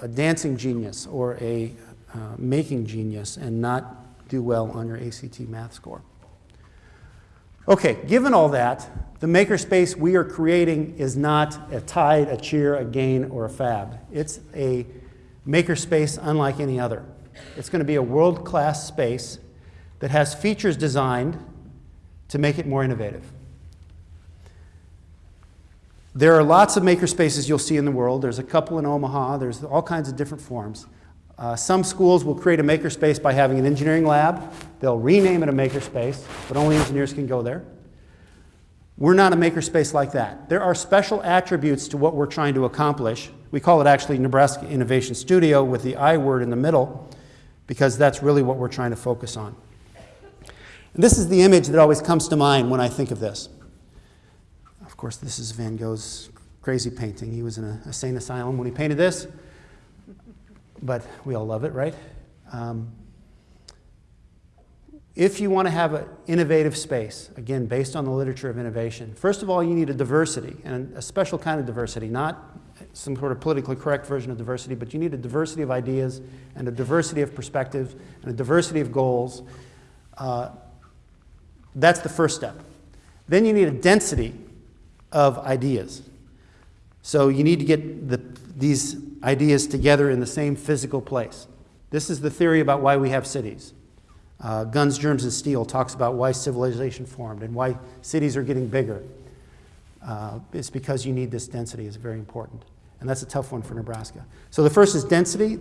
a dancing genius or a uh, making genius and not do well on your ACT math score. Okay, given all that, the makerspace we are creating is not a tide, a cheer, a gain, or a fab. It's a makerspace unlike any other. It's going to be a world-class space that has features designed to make it more innovative. There are lots of makerspaces you'll see in the world. There's a couple in Omaha. There's all kinds of different forms. Uh, some schools will create a makerspace by having an engineering lab. They'll rename it a makerspace, but only engineers can go there. We're not a makerspace like that. There are special attributes to what we're trying to accomplish. We call it actually Nebraska Innovation Studio with the I word in the middle because that's really what we're trying to focus on. And this is the image that always comes to mind when I think of this. Of course, this is Van Gogh's crazy painting. He was in a, a sane asylum when he painted this, but we all love it, right? Um, if you want to have an innovative space, again, based on the literature of innovation, first of all, you need a diversity, and a special kind of diversity, not some sort of politically correct version of diversity, but you need a diversity of ideas and a diversity of perspectives and a diversity of goals. Uh, that's the first step. Then you need a density of ideas. So you need to get the, these ideas together in the same physical place. This is the theory about why we have cities. Uh, Guns, Germs, and Steel talks about why civilization formed and why cities are getting bigger. Uh, it's because you need this density is very important. And that's a tough one for Nebraska. So the first is density.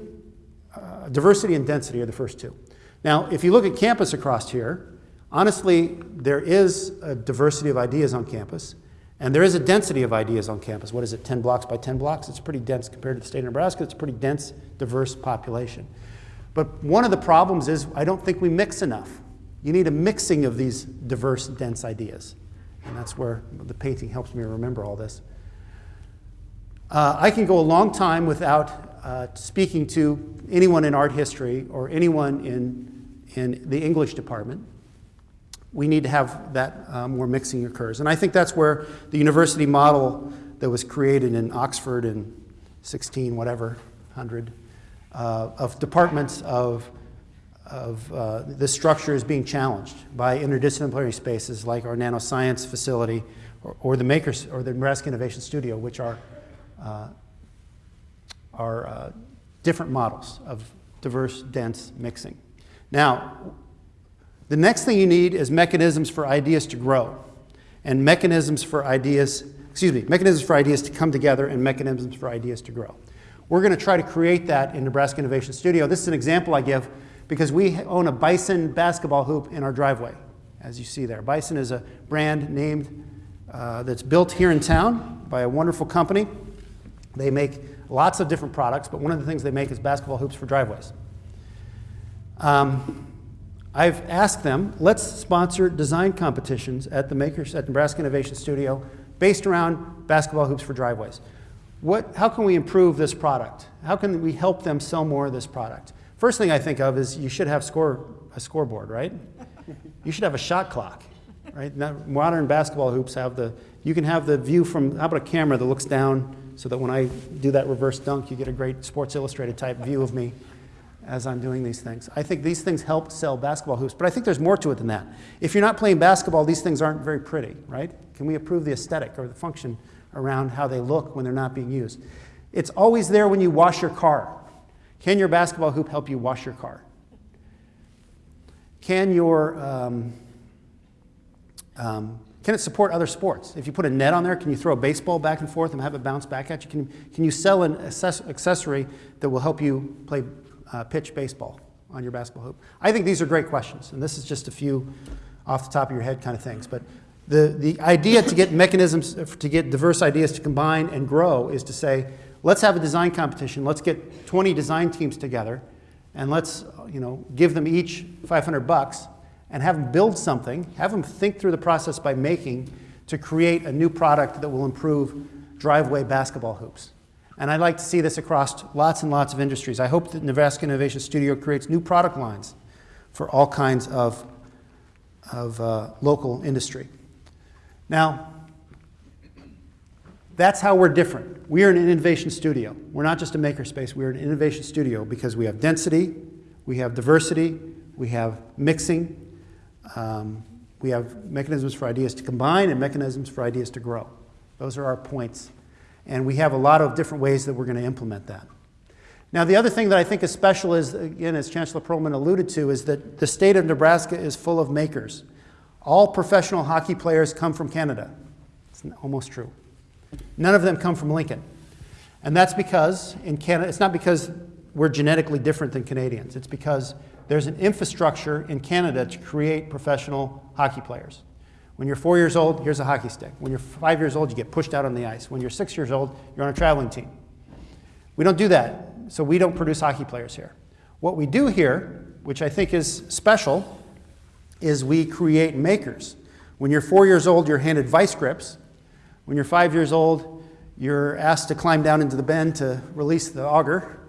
Uh, diversity and density are the first two. Now, if you look at campus across here, honestly, there is a diversity of ideas on campus. And there is a density of ideas on campus. What is it, 10 blocks by 10 blocks? It's pretty dense compared to the state of Nebraska. It's a pretty dense, diverse population. But one of the problems is I don't think we mix enough. You need a mixing of these diverse, dense ideas. And that's where the painting helps me remember all this. Uh, I can go a long time without uh, speaking to anyone in art history or anyone in, in the English department. We need to have that um, where mixing occurs. And I think that's where the university model that was created in Oxford in 16, whatever, 100, uh, of departments of, of uh, this structure is being challenged by interdisciplinary spaces like our nanoscience facility or, or the makers or the Nebraska Innovation Studio, which are, uh, are uh, different models of diverse, dense mixing. Now, the next thing you need is mechanisms for ideas to grow and mechanisms for ideas, excuse me, mechanisms for ideas to come together and mechanisms for ideas to grow. We're going to try to create that in Nebraska Innovation Studio. This is an example I give because we own a Bison basketball hoop in our driveway, as you see there. Bison is a brand named uh, that's built here in town by a wonderful company. They make lots of different products, but one of the things they make is basketball hoops for driveways. Um, I've asked them, let's sponsor design competitions at the makers at Nebraska Innovation Studio based around basketball hoops for driveways. What, how can we improve this product? How can we help them sell more of this product? First thing I think of is you should have score, a scoreboard, right? You should have a shot clock, right? Now, modern basketball hoops have the, you can have the view from, how about a camera that looks down so that when I do that reverse dunk, you get a great Sports Illustrated type view of me as I'm doing these things. I think these things help sell basketball hoops, but I think there's more to it than that. If you're not playing basketball, these things aren't very pretty, right? Can we improve the aesthetic or the function around how they look when they're not being used? It's always there when you wash your car. Can your basketball hoop help you wash your car? Can your um, um, can it support other sports? If you put a net on there, can you throw a baseball back and forth and have it bounce back at you? Can, can you sell an accessory that will help you play uh, pitch baseball on your basketball hoop? I think these are great questions, and this is just a few off the top of your head kind of things. But the, the idea to get mechanisms, to get diverse ideas to combine and grow is to say, let's have a design competition. Let's get 20 design teams together, and let's you know, give them each 500 bucks and have them build something, have them think through the process by making to create a new product that will improve driveway basketball hoops. And I'd like to see this across lots and lots of industries. I hope that Nebraska Innovation Studio creates new product lines for all kinds of, of uh, local industry. Now, that's how we're different. We are an innovation studio. We're not just a makerspace, we're an innovation studio because we have density, we have diversity, we have mixing, um, we have mechanisms for ideas to combine and mechanisms for ideas to grow. Those are our points. And we have a lot of different ways that we're going to implement that. Now, the other thing that I think is special is, again, as Chancellor Perlman alluded to, is that the state of Nebraska is full of makers. All professional hockey players come from Canada. It's almost true. None of them come from Lincoln. And that's because in Canada, it's not because we're genetically different than Canadians. It's because there's an infrastructure in Canada to create professional hockey players. When you're four years old, here's a hockey stick. When you're five years old, you get pushed out on the ice. When you're six years old, you're on a traveling team. We don't do that, so we don't produce hockey players here. What we do here, which I think is special, is we create makers. When you're four years old, you're handed vice grips. When you're five years old, you're asked to climb down into the bend to release the auger.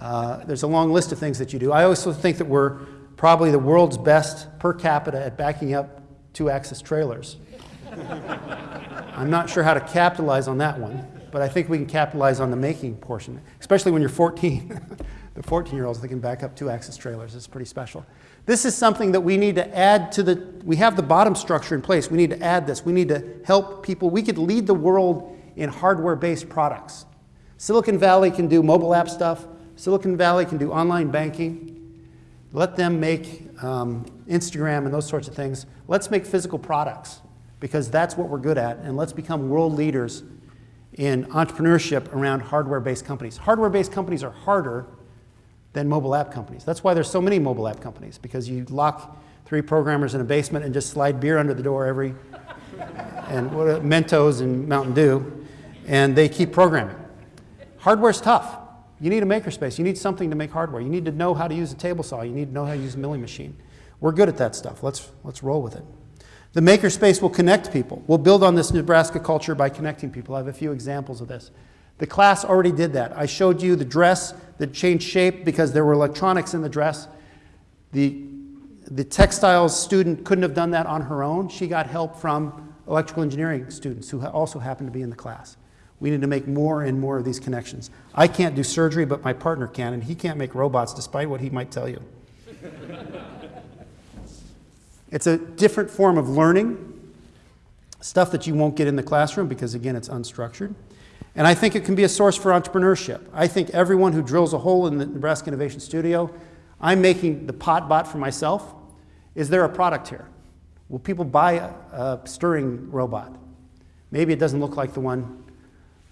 Uh, there's a long list of things that you do. I also think that we're probably the world's best per capita at backing up two axis trailers. I'm not sure how to capitalize on that one, but I think we can capitalize on the making portion, especially when you're 14. the 14 year olds that can back up two axis trailers. is pretty special. This is something that we need to add to the, we have the bottom structure in place. We need to add this. We need to help people. We could lead the world in hardware based products. Silicon Valley can do mobile app stuff, Silicon Valley can do online banking. Let them make um, Instagram and those sorts of things. Let's make physical products because that's what we're good at, and let's become world leaders in entrepreneurship around hardware based companies. Hardware based companies are harder than mobile app companies. That's why there's so many mobile app companies because you lock three programmers in a basement and just slide beer under the door every and what, Mentos and Mountain Dew, and they keep programming. Hardware's tough. You need a makerspace. You need something to make hardware. You need to know how to use a table saw. You need to know how to use a milling machine. We're good at that stuff. Let's, let's roll with it. The makerspace will connect people. We'll build on this Nebraska culture by connecting people. I have a few examples of this. The class already did that. I showed you the dress that changed shape because there were electronics in the dress. The, the textiles student couldn't have done that on her own. She got help from electrical engineering students who also happened to be in the class. We need to make more and more of these connections. I can't do surgery, but my partner can, and he can't make robots despite what he might tell you. it's a different form of learning, stuff that you won't get in the classroom because, again, it's unstructured. And I think it can be a source for entrepreneurship. I think everyone who drills a hole in the Nebraska Innovation Studio, I'm making the pot bot for myself. Is there a product here? Will people buy a, a stirring robot? Maybe it doesn't look like the one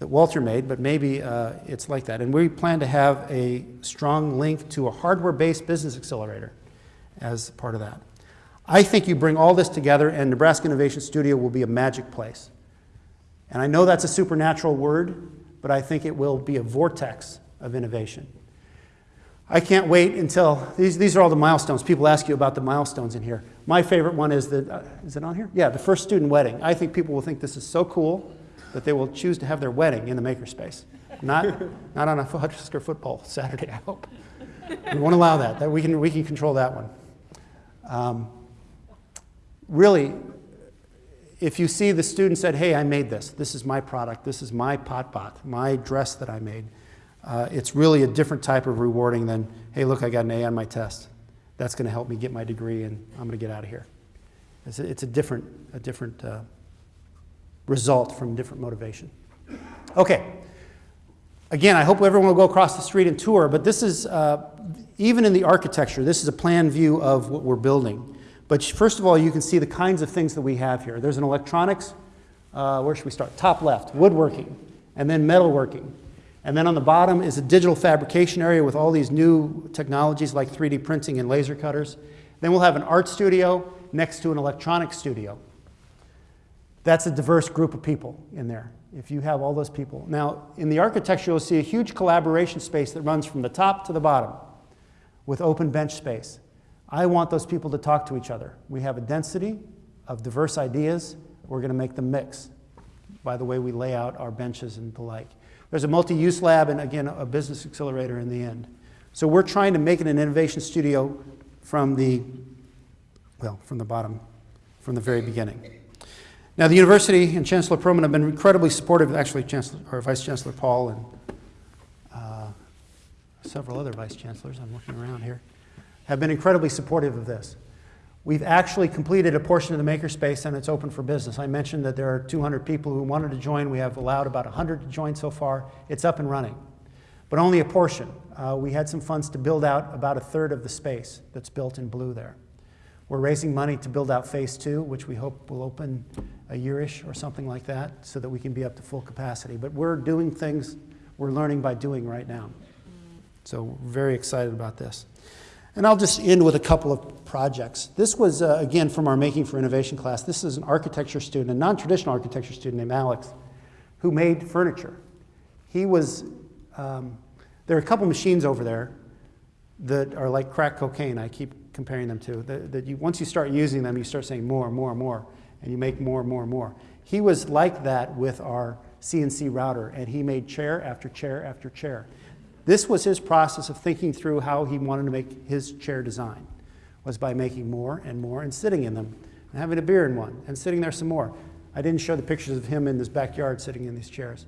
that Walter made, but maybe uh, it's like that. And we plan to have a strong link to a hardware-based business accelerator as part of that. I think you bring all this together and Nebraska Innovation Studio will be a magic place. And I know that's a supernatural word, but I think it will be a vortex of innovation. I can't wait until, these, these are all the milestones. People ask you about the milestones in here. My favorite one is the, uh, is it on here? Yeah, the first student wedding. I think people will think this is so cool that they will choose to have their wedding in the makerspace. Not, not on a Husker football Saturday, I hope. We won't allow that. that we, can, we can control that one. Um, really, if you see the student said, hey, I made this, this is my product, this is my pot bot, my dress that I made, uh, it's really a different type of rewarding than, hey, look, I got an A on my test. That's going to help me get my degree and I'm going to get out of here. It's a, it's a different, a different uh, result from different motivation. Okay. Again, I hope everyone will go across the street and tour, but this is, uh, even in the architecture, this is a plan view of what we're building. But first of all, you can see the kinds of things that we have here. There's an electronics, uh, where should we start? Top left, woodworking, and then metalworking. And then on the bottom is a digital fabrication area with all these new technologies like 3D printing and laser cutters. Then we'll have an art studio next to an electronics studio. That's a diverse group of people in there, if you have all those people. Now, in the architecture, you'll see a huge collaboration space that runs from the top to the bottom with open bench space. I want those people to talk to each other. We have a density of diverse ideas. We're going to make them mix by the way we lay out our benches and the like. There's a multi-use lab and, again, a business accelerator in the end. So we're trying to make it an innovation studio from the, well, from the bottom, from the very beginning. Now, the university and Chancellor Perlman have been incredibly supportive, actually Chancellor, or Vice Chancellor Paul and uh, several other vice chancellors, I'm looking around here, have been incredibly supportive of this. We've actually completed a portion of the makerspace and it's open for business. I mentioned that there are 200 people who wanted to join. We have allowed about 100 to join so far. It's up and running, but only a portion. Uh, we had some funds to build out about a third of the space that's built in blue there. We're raising money to build out phase two, which we hope will open a yearish or something like that so that we can be up to full capacity. But we're doing things we're learning by doing right now. So very excited about this. And I'll just end with a couple of projects. This was, uh, again, from our Making for Innovation class. This is an architecture student, a non-traditional architecture student named Alex, who made furniture. He was, um, there are a couple machines over there that are like crack cocaine, I keep comparing them to, that, that you, once you start using them, you start saying more, more, more, and you make more, and more, and more. He was like that with our CNC router, and he made chair after chair after chair. This was his process of thinking through how he wanted to make his chair design, was by making more and more and sitting in them, and having a beer in one, and sitting there some more. I didn't show the pictures of him in his backyard sitting in these chairs.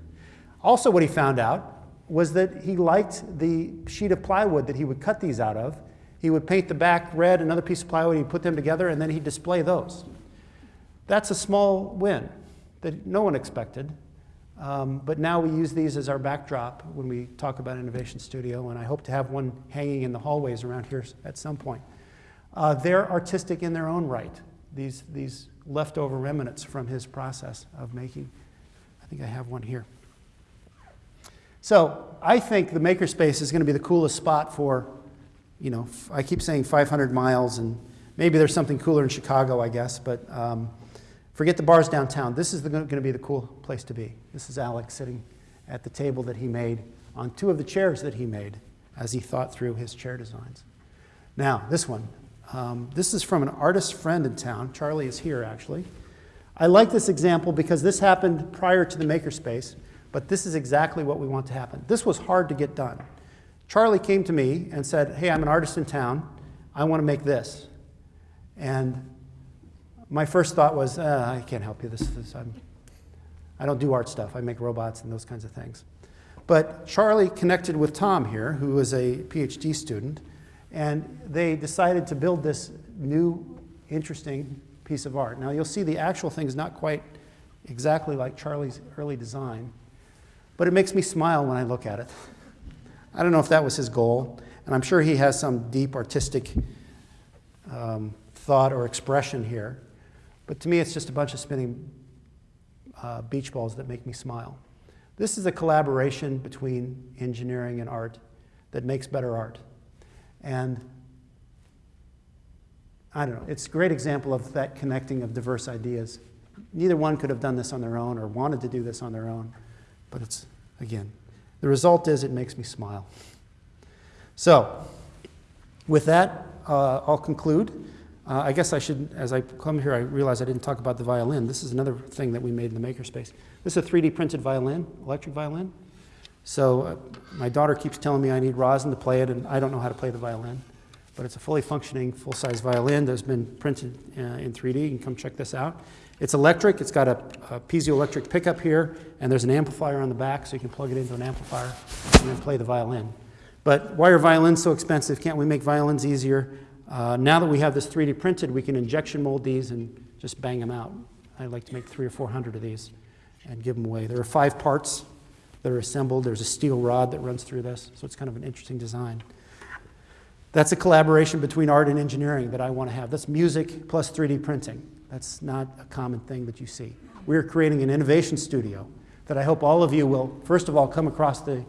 Also, what he found out was that he liked the sheet of plywood that he would cut these out of. He would paint the back red, another piece of plywood, he'd put them together, and then he'd display those. That's a small win that no one expected. Um, but now we use these as our backdrop when we talk about Innovation Studio, and I hope to have one hanging in the hallways around here at some point. Uh, they're artistic in their own right, these, these leftover remnants from his process of making. I think I have one here. So I think the makerspace is going to be the coolest spot for, you know, I keep saying 500 miles, and maybe there's something cooler in Chicago, I guess, but um, forget the bars downtown. This is going to be the cool place to be. This is Alex sitting at the table that he made on two of the chairs that he made as he thought through his chair designs. Now, this one. Um, this is from an artist friend in town. Charlie is here, actually. I like this example because this happened prior to the makerspace, but this is exactly what we want to happen. This was hard to get done. Charlie came to me and said, Hey, I'm an artist in town. I want to make this. And my first thought was, uh, I can't help you. This is, I'm, I don't do art stuff. I make robots and those kinds of things. But Charlie connected with Tom here, who is a PhD student, and they decided to build this new, interesting piece of art. Now, you'll see the actual thing is not quite exactly like Charlie's early design, but it makes me smile when I look at it. I don't know if that was his goal, and I'm sure he has some deep artistic um, thought or expression here, but to me, it's just a bunch of spinning uh, beach balls that make me smile. This is a collaboration between engineering and art that makes better art. And I don't know, it's a great example of that connecting of diverse ideas. Neither one could have done this on their own or wanted to do this on their own, but it's, again, the result is it makes me smile. So, with that, uh, I'll conclude. Uh, I guess I should, as I come here, I realize I didn't talk about the violin. This is another thing that we made in the makerspace. This is a 3D printed violin, electric violin. So uh, my daughter keeps telling me I need rosin to play it, and I don't know how to play the violin. But it's a fully functioning, full-size violin that's been printed uh, in 3D. You can come check this out. It's electric. It's got a, a piezoelectric pickup here, and there's an amplifier on the back, so you can plug it into an amplifier and then play the violin. But why are violins so expensive? Can't we make violins easier? Uh, now that we have this 3D printed, we can injection mold these and just bang them out. I'd like to make three or 400 of these and give them away. There are five parts that are assembled. There's a steel rod that runs through this, so it's kind of an interesting design. That's a collaboration between art and engineering that I want to have. That's music plus 3D printing. That's not a common thing that you see. We're creating an innovation studio that I hope all of you will, first of all, come across the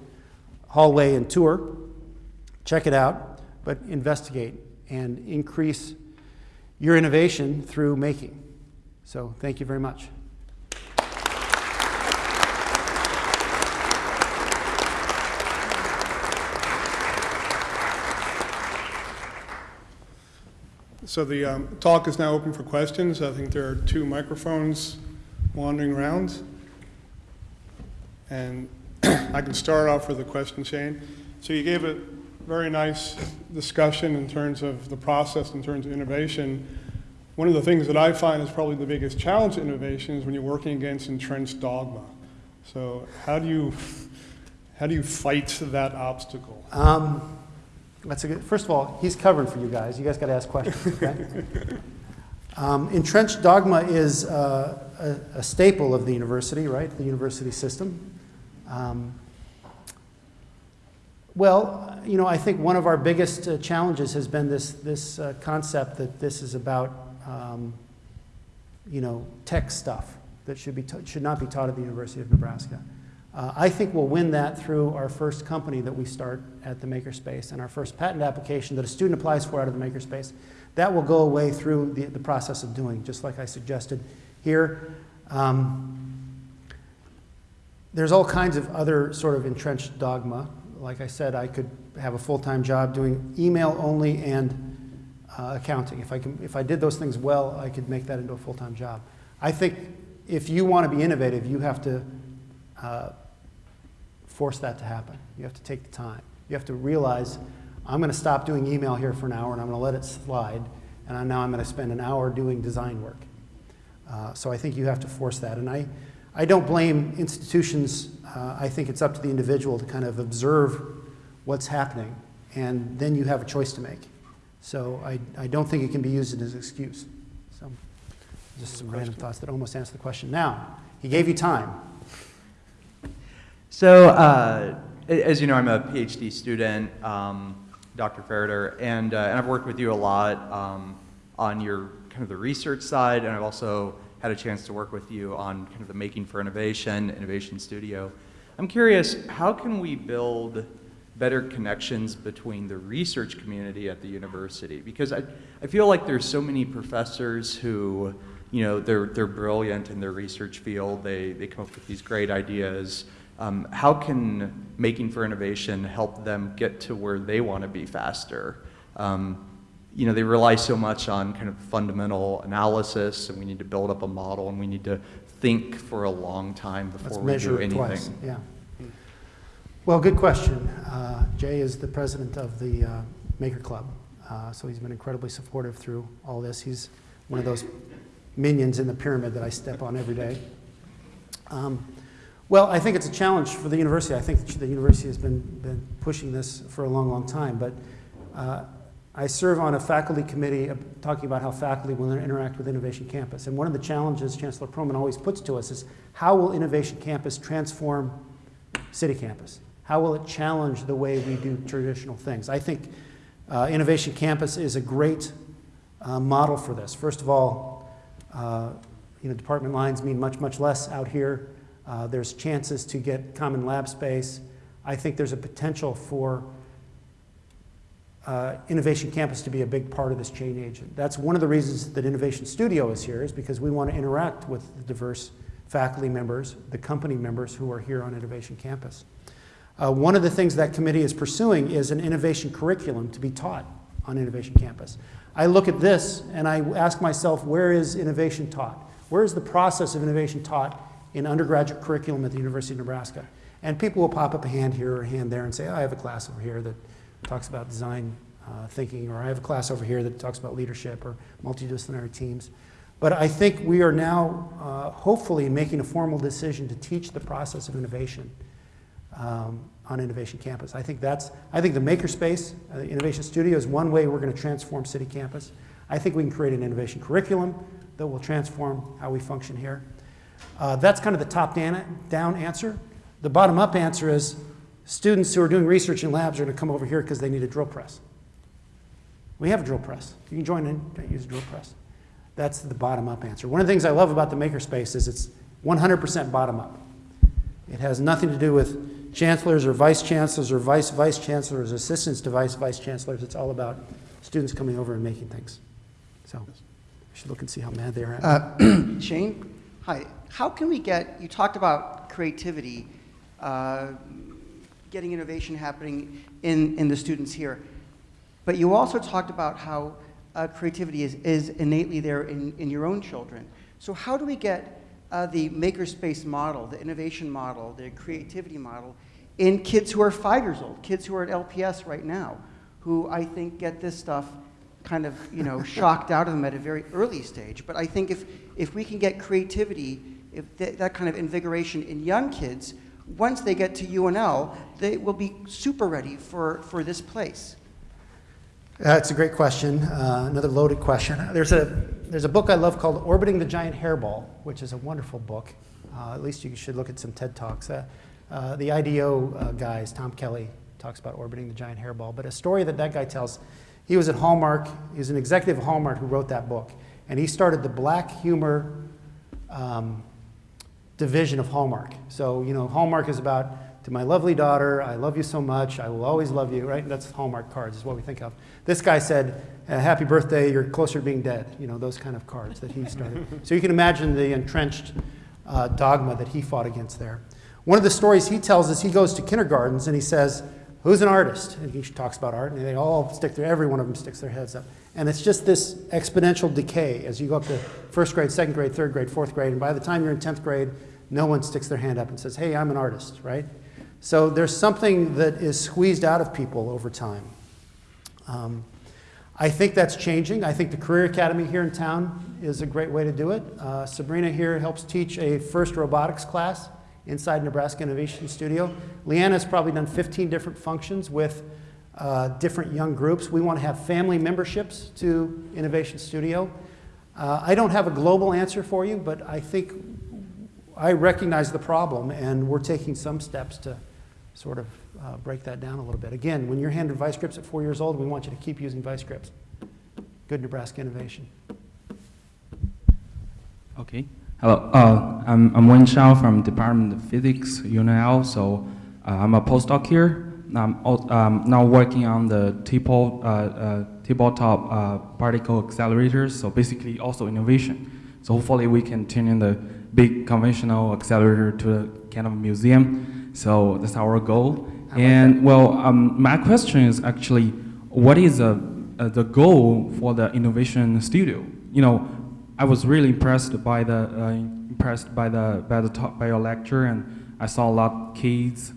hallway and tour, check it out, but investigate and increase your innovation through making. So thank you very much. So the um, talk is now open for questions. I think there are two microphones wandering around. And I can start off with a question, Shane. So you gave a very nice discussion in terms of the process, in terms of innovation. one of the things that I find is probably the biggest challenge to innovation is when you're working against entrenched dogma. So how do you, how do you fight that obstacle? Um, that's a good, first of all, he's covering for you guys. You guys got to ask questions, okay? um, entrenched dogma is uh, a, a staple of the university, right? The university system. Um, well, you know, I think one of our biggest uh, challenges has been this, this uh, concept that this is about, um, you know, tech stuff that should, be should not be taught at the University of Nebraska. Uh, I think we'll win that through our first company that we start at the Makerspace and our first patent application that a student applies for out of the Makerspace. That will go away through the, the process of doing, just like I suggested here. Um, there's all kinds of other sort of entrenched dogma. Like I said, I could have a full-time job doing email only and uh, accounting. If I, can, if I did those things well, I could make that into a full-time job. I think if you want to be innovative, you have to uh, force that to happen. You have to take the time. You have to realize, I'm going to stop doing email here for an hour and I'm going to let it slide, and now I'm going to spend an hour doing design work. Uh, so I think you have to force that. And I, I don't blame institutions. Uh, I think it's up to the individual to kind of observe what's happening, and then you have a choice to make. So I, I don't think it can be used as an excuse. So just some random thoughts that almost answer the question. Now, he gave you time. So, uh, as you know, I'm a PhD student, um, Dr. Farritor, and, uh, and I've worked with you a lot um, on your kind of the research side, and I've also had a chance to work with you on kind of the Making for Innovation, Innovation Studio. I'm curious, how can we build better connections between the research community at the university? Because I, I feel like there's so many professors who, you know, they're, they're brilliant in their research field, they, they come up with these great ideas, um, how can Making for Innovation help them get to where they want to be faster? Um, you know, they rely so much on kind of fundamental analysis, and we need to build up a model, and we need to think for a long time Let's before we measure do anything. twice. Yeah. Well, good question. Uh, Jay is the president of the uh, Maker Club, uh, so he's been incredibly supportive through all this. He's one of those minions in the pyramid that I step on every day. Um, well, I think it's a challenge for the university. I think the university has been, been pushing this for a long, long time. But uh, I serve on a faculty committee uh, talking about how faculty will interact with Innovation Campus. And one of the challenges Chancellor Perlman always puts to us is how will Innovation Campus transform City Campus? How will it challenge the way we do traditional things? I think uh, Innovation Campus is a great uh, model for this. First of all, uh, you know, department lines mean much, much less out here. Uh, there's chances to get common lab space. I think there's a potential for uh, Innovation Campus to be a big part of this change agent. That's one of the reasons that Innovation Studio is here, is because we want to interact with the diverse faculty members, the company members who are here on Innovation Campus. Uh, one of the things that committee is pursuing is an innovation curriculum to be taught on Innovation Campus. I look at this and I ask myself, where is innovation taught? Where is the process of innovation taught in undergraduate curriculum at the University of Nebraska? And people will pop up a hand here or a hand there and say, oh, I have a class over here that talks about design uh, thinking, or I have a class over here that talks about leadership or multidisciplinary teams. But I think we are now uh, hopefully making a formal decision to teach the process of innovation um, on Innovation Campus. I think that's, I think the Makerspace, uh, Innovation Studio is one way we're going to transform City Campus. I think we can create an innovation curriculum that will transform how we function here. Uh, that's kind of the top down, down answer. The bottom up answer is students who are doing research in labs are going to come over here because they need a drill press. We have a drill press. You can join in, use a drill press. That's the bottom up answer. One of the things I love about the Makerspace is it's 100% bottom up. It has nothing to do with chancellors or vice chancellors or vice vice chancellors, assistants to vice vice chancellors. It's all about students coming over and making things. So you should look and see how mad they are at. Uh, Shane, hi. How can we get, you talked about creativity, uh, getting innovation happening in, in the students here, but you also talked about how uh, creativity is, is innately there in, in your own children. So how do we get uh, the makerspace model, the innovation model, the creativity model in kids who are five years old, kids who are at LPS right now, who I think get this stuff kind of, you know, shocked out of them at a very early stage. But I think if, if we can get creativity, if that, that kind of invigoration in young kids, once they get to UNL, they will be super ready for, for this place. That's a great question, uh, another loaded question. There's a, there's a book I love called Orbiting the Giant Hairball, which is a wonderful book. Uh, at least you should look at some TED Talks. Uh, uh, the IDEO uh, guys, Tom Kelley, talks about orbiting the giant hairball. But a story that that guy tells, he was at Hallmark, he was an executive at Hallmark who wrote that book. And he started the black humor um, division of Hallmark. So, you know, Hallmark is about, to my lovely daughter, I love you so much, I will always love you, right? That's Hallmark cards, is what we think of. This guy said, uh, happy birthday, you're closer to being dead, you know, those kind of cards that he started. so you can imagine the entrenched uh, dogma that he fought against there. One of the stories he tells is he goes to kindergartens and he says, who's an artist? And he talks about art, and they all stick their, every one of them sticks their heads up. And it's just this exponential decay as you go up to first grade, second grade, third grade, fourth grade, and by the time you're in 10th grade, no one sticks their hand up and says, hey, I'm an artist, right? So there's something that is squeezed out of people over time. Um, I think that's changing. I think the Career Academy here in town is a great way to do it. Uh, Sabrina here helps teach a first robotics class inside Nebraska Innovation Studio. Leanna's probably done 15 different functions with uh, different young groups. We want to have family memberships to Innovation Studio. Uh, I don't have a global answer for you, but I think I recognize the problem, and we're taking some steps to sort of uh, break that down a little bit. Again, when you're handed vice grips at four years old, we want you to keep using vice grips. Good Nebraska innovation. Okay. Hello. Uh, I'm, I'm Wen Shao from Department of Physics, UNL. So uh, I'm a postdoc here. I'm um, now working on the TPOL, uh, uh, tabletop uh, particle accelerators. So basically also innovation. So hopefully we can turn in the big conventional accelerator to a kind of museum. So that's our goal. And well, um, my question is actually, what is uh, uh, the goal for the innovation studio? You know, I was really impressed by the uh, impressed by the by the talk, by your lecture, and I saw a lot of kids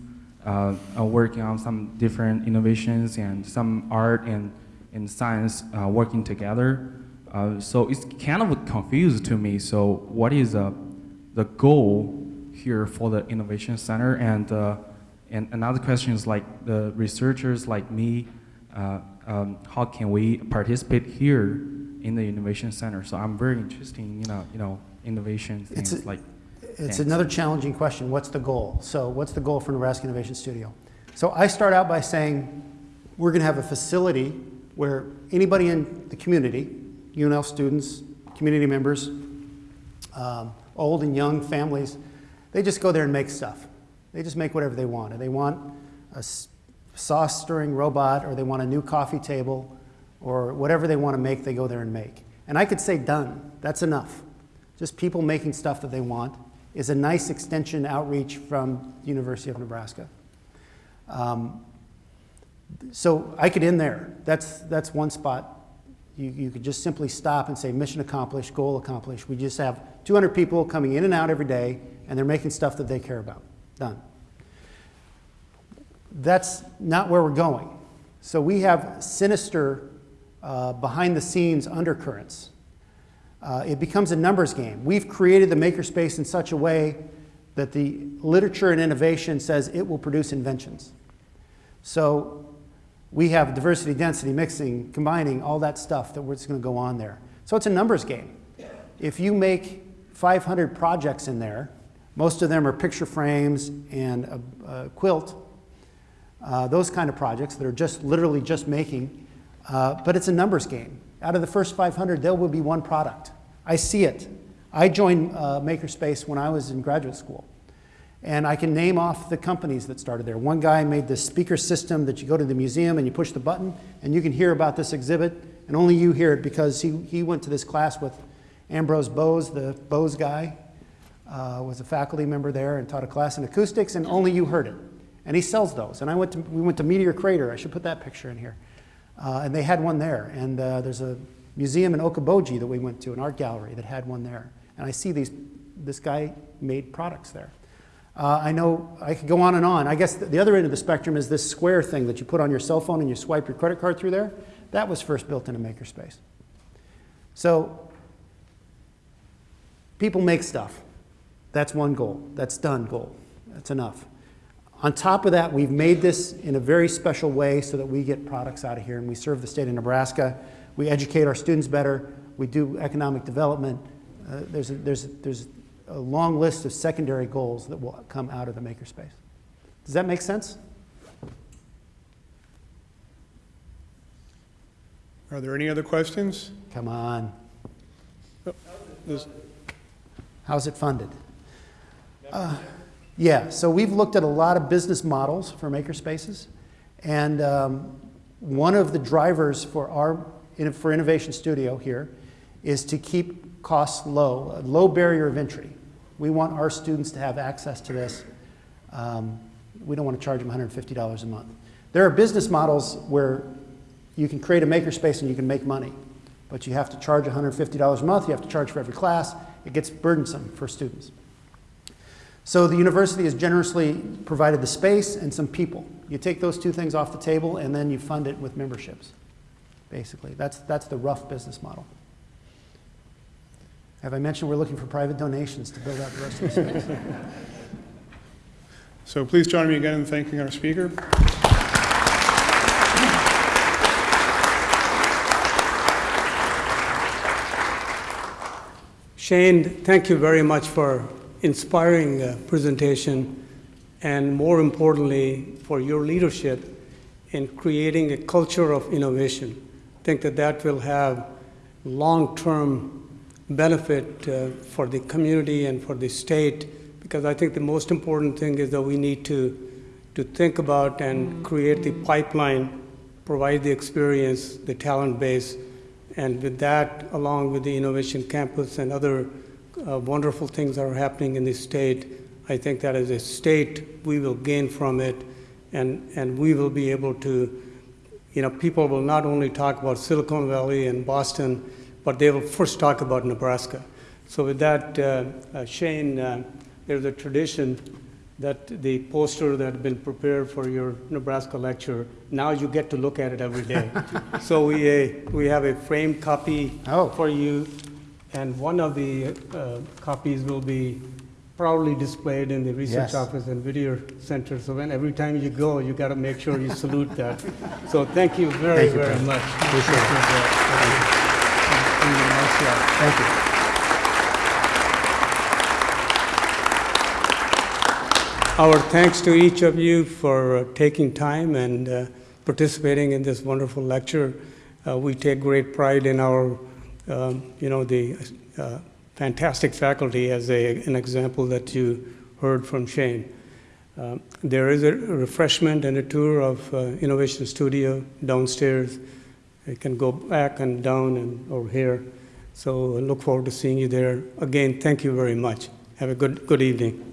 uh, uh, working on some different innovations and some art and and science uh, working together. Uh, so it's kind of confused to me. So what is uh, the goal here for the innovation center? And uh, and another question is like the researchers like me, uh, um, how can we participate here in the innovation center? So I'm very interested in you know you know innovation It's things a- like. It's Thanks. another challenging question. What's the goal? So, what's the goal for Nebraska Innovation Studio? So, I start out by saying we're going to have a facility where anybody in the community, UNL students, community members, um, old and young families, they just go there and make stuff. They just make whatever they want. And they want a sauce stirring robot, or they want a new coffee table, or whatever they want to make, they go there and make. And I could say done. That's enough. Just people making stuff that they want is a nice extension outreach from the University of Nebraska. Um, so I could end there. That's, that's one spot. You, you could just simply stop and say mission accomplished, goal accomplished. We just have 200 people coming in and out every day, and they're making stuff that they care about. Done. That's not where we're going. So we have sinister, uh, behind the scenes undercurrents. Uh, it becomes a numbers game. We've created the makerspace in such a way that the literature and innovation says it will produce inventions. So we have diversity, density, mixing, combining, all that stuff that was going to go on there. So it's a numbers game. If you make 500 projects in there, most of them are picture frames and a, a quilt, uh, those kind of projects that are just literally just making, uh, but it's a numbers game. Out of the first 500, there will be one product. I see it. I joined uh, Makerspace when I was in graduate school. And I can name off the companies that started there. One guy made this speaker system that you go to the museum and you push the button and you can hear about this exhibit, and only you hear it because he, he went to this class with Amar Bose, the Bose guy, uh, was a faculty member there and taught a class in acoustics, and only you heard it. And he sells those. And I went to, we went to Meteor Crater. I should put that picture in here. Uh, and they had one there. And uh, there's a museum in Okoboji that we went to, an art gallery that had one there. And I see these, this guy made products there. Uh, I know I could go on and on. I guess the, the other end of the spectrum is this square thing that you put on your cell phone and you swipe your credit card through there. That was first built in a makerspace. So people make stuff. That's one goal. That's done goal. That's enough. On top of that, we've made this in a very special way so that we get products out of here and we serve the state of Nebraska. We educate our students better. We do economic development. Uh, there's, a, there's, there's a long list of secondary goals that will come out of the makerspace. Does that make sense? Are there any other questions? Come on. This- How's it funded? Uh, Yeah, so we've looked at a lot of business models for makerspaces, and um, one of the drivers for our for Innovation Studio here is to keep costs low, a low barrier of entry. We want our students to have access to this. Um, we don't want to charge them $150 a month. There are business models where you can create a makerspace and you can make money, but you have to charge $150 a month. You have to charge for every class. It gets burdensome for students. So the university has generously provided the space and some people. You take those two things off the table and then you fund it with memberships, basically. That's, that's the rough business model. Have I mentioned we're looking for private donations to build out the rest of the space? So please join me again in thanking our speaker. Shane, thank you very much for inspiring uh, presentation and more importantly for your leadership in creating a culture of innovation. I think that that will have long-term benefit uh, for the community and for the state because I think the most important thing is that we need to to think about and create the pipeline, provide the experience, the talent base, and with that, along with the Innovation Campus and other uh, wonderful things that are happening in the state, I think that as a state, we will gain from it, and, and we will be able to, you know, people will not only talk about Silicon Valley and Boston, but they will first talk about Nebraska. So with that, uh, uh, Shane, uh, there's a tradition that the poster that had been prepared for your Nebraska lecture, now you get to look at it every day. so we, uh, we have a framed copy Oh. for you, and one of the uh, copies will be proudly displayed in the research Yes. office and video center. So when every time you go, you got to make sure you salute that. So thank you very, Thank you, very much. Appreciate it. that. And- and a nice. Thank you. Our thanks to each of you for uh, taking time and uh, participating in this wonderful lecture. Uh, we take great pride in our, um, you know, the uh, fantastic faculty as a, an example that you heard from Shane. Uh, there is a refreshment and a tour of uh, Innovation Studio downstairs. You can go back and down and over here. So I look forward to seeing you there. Again, thank you very much. Have a good, good evening.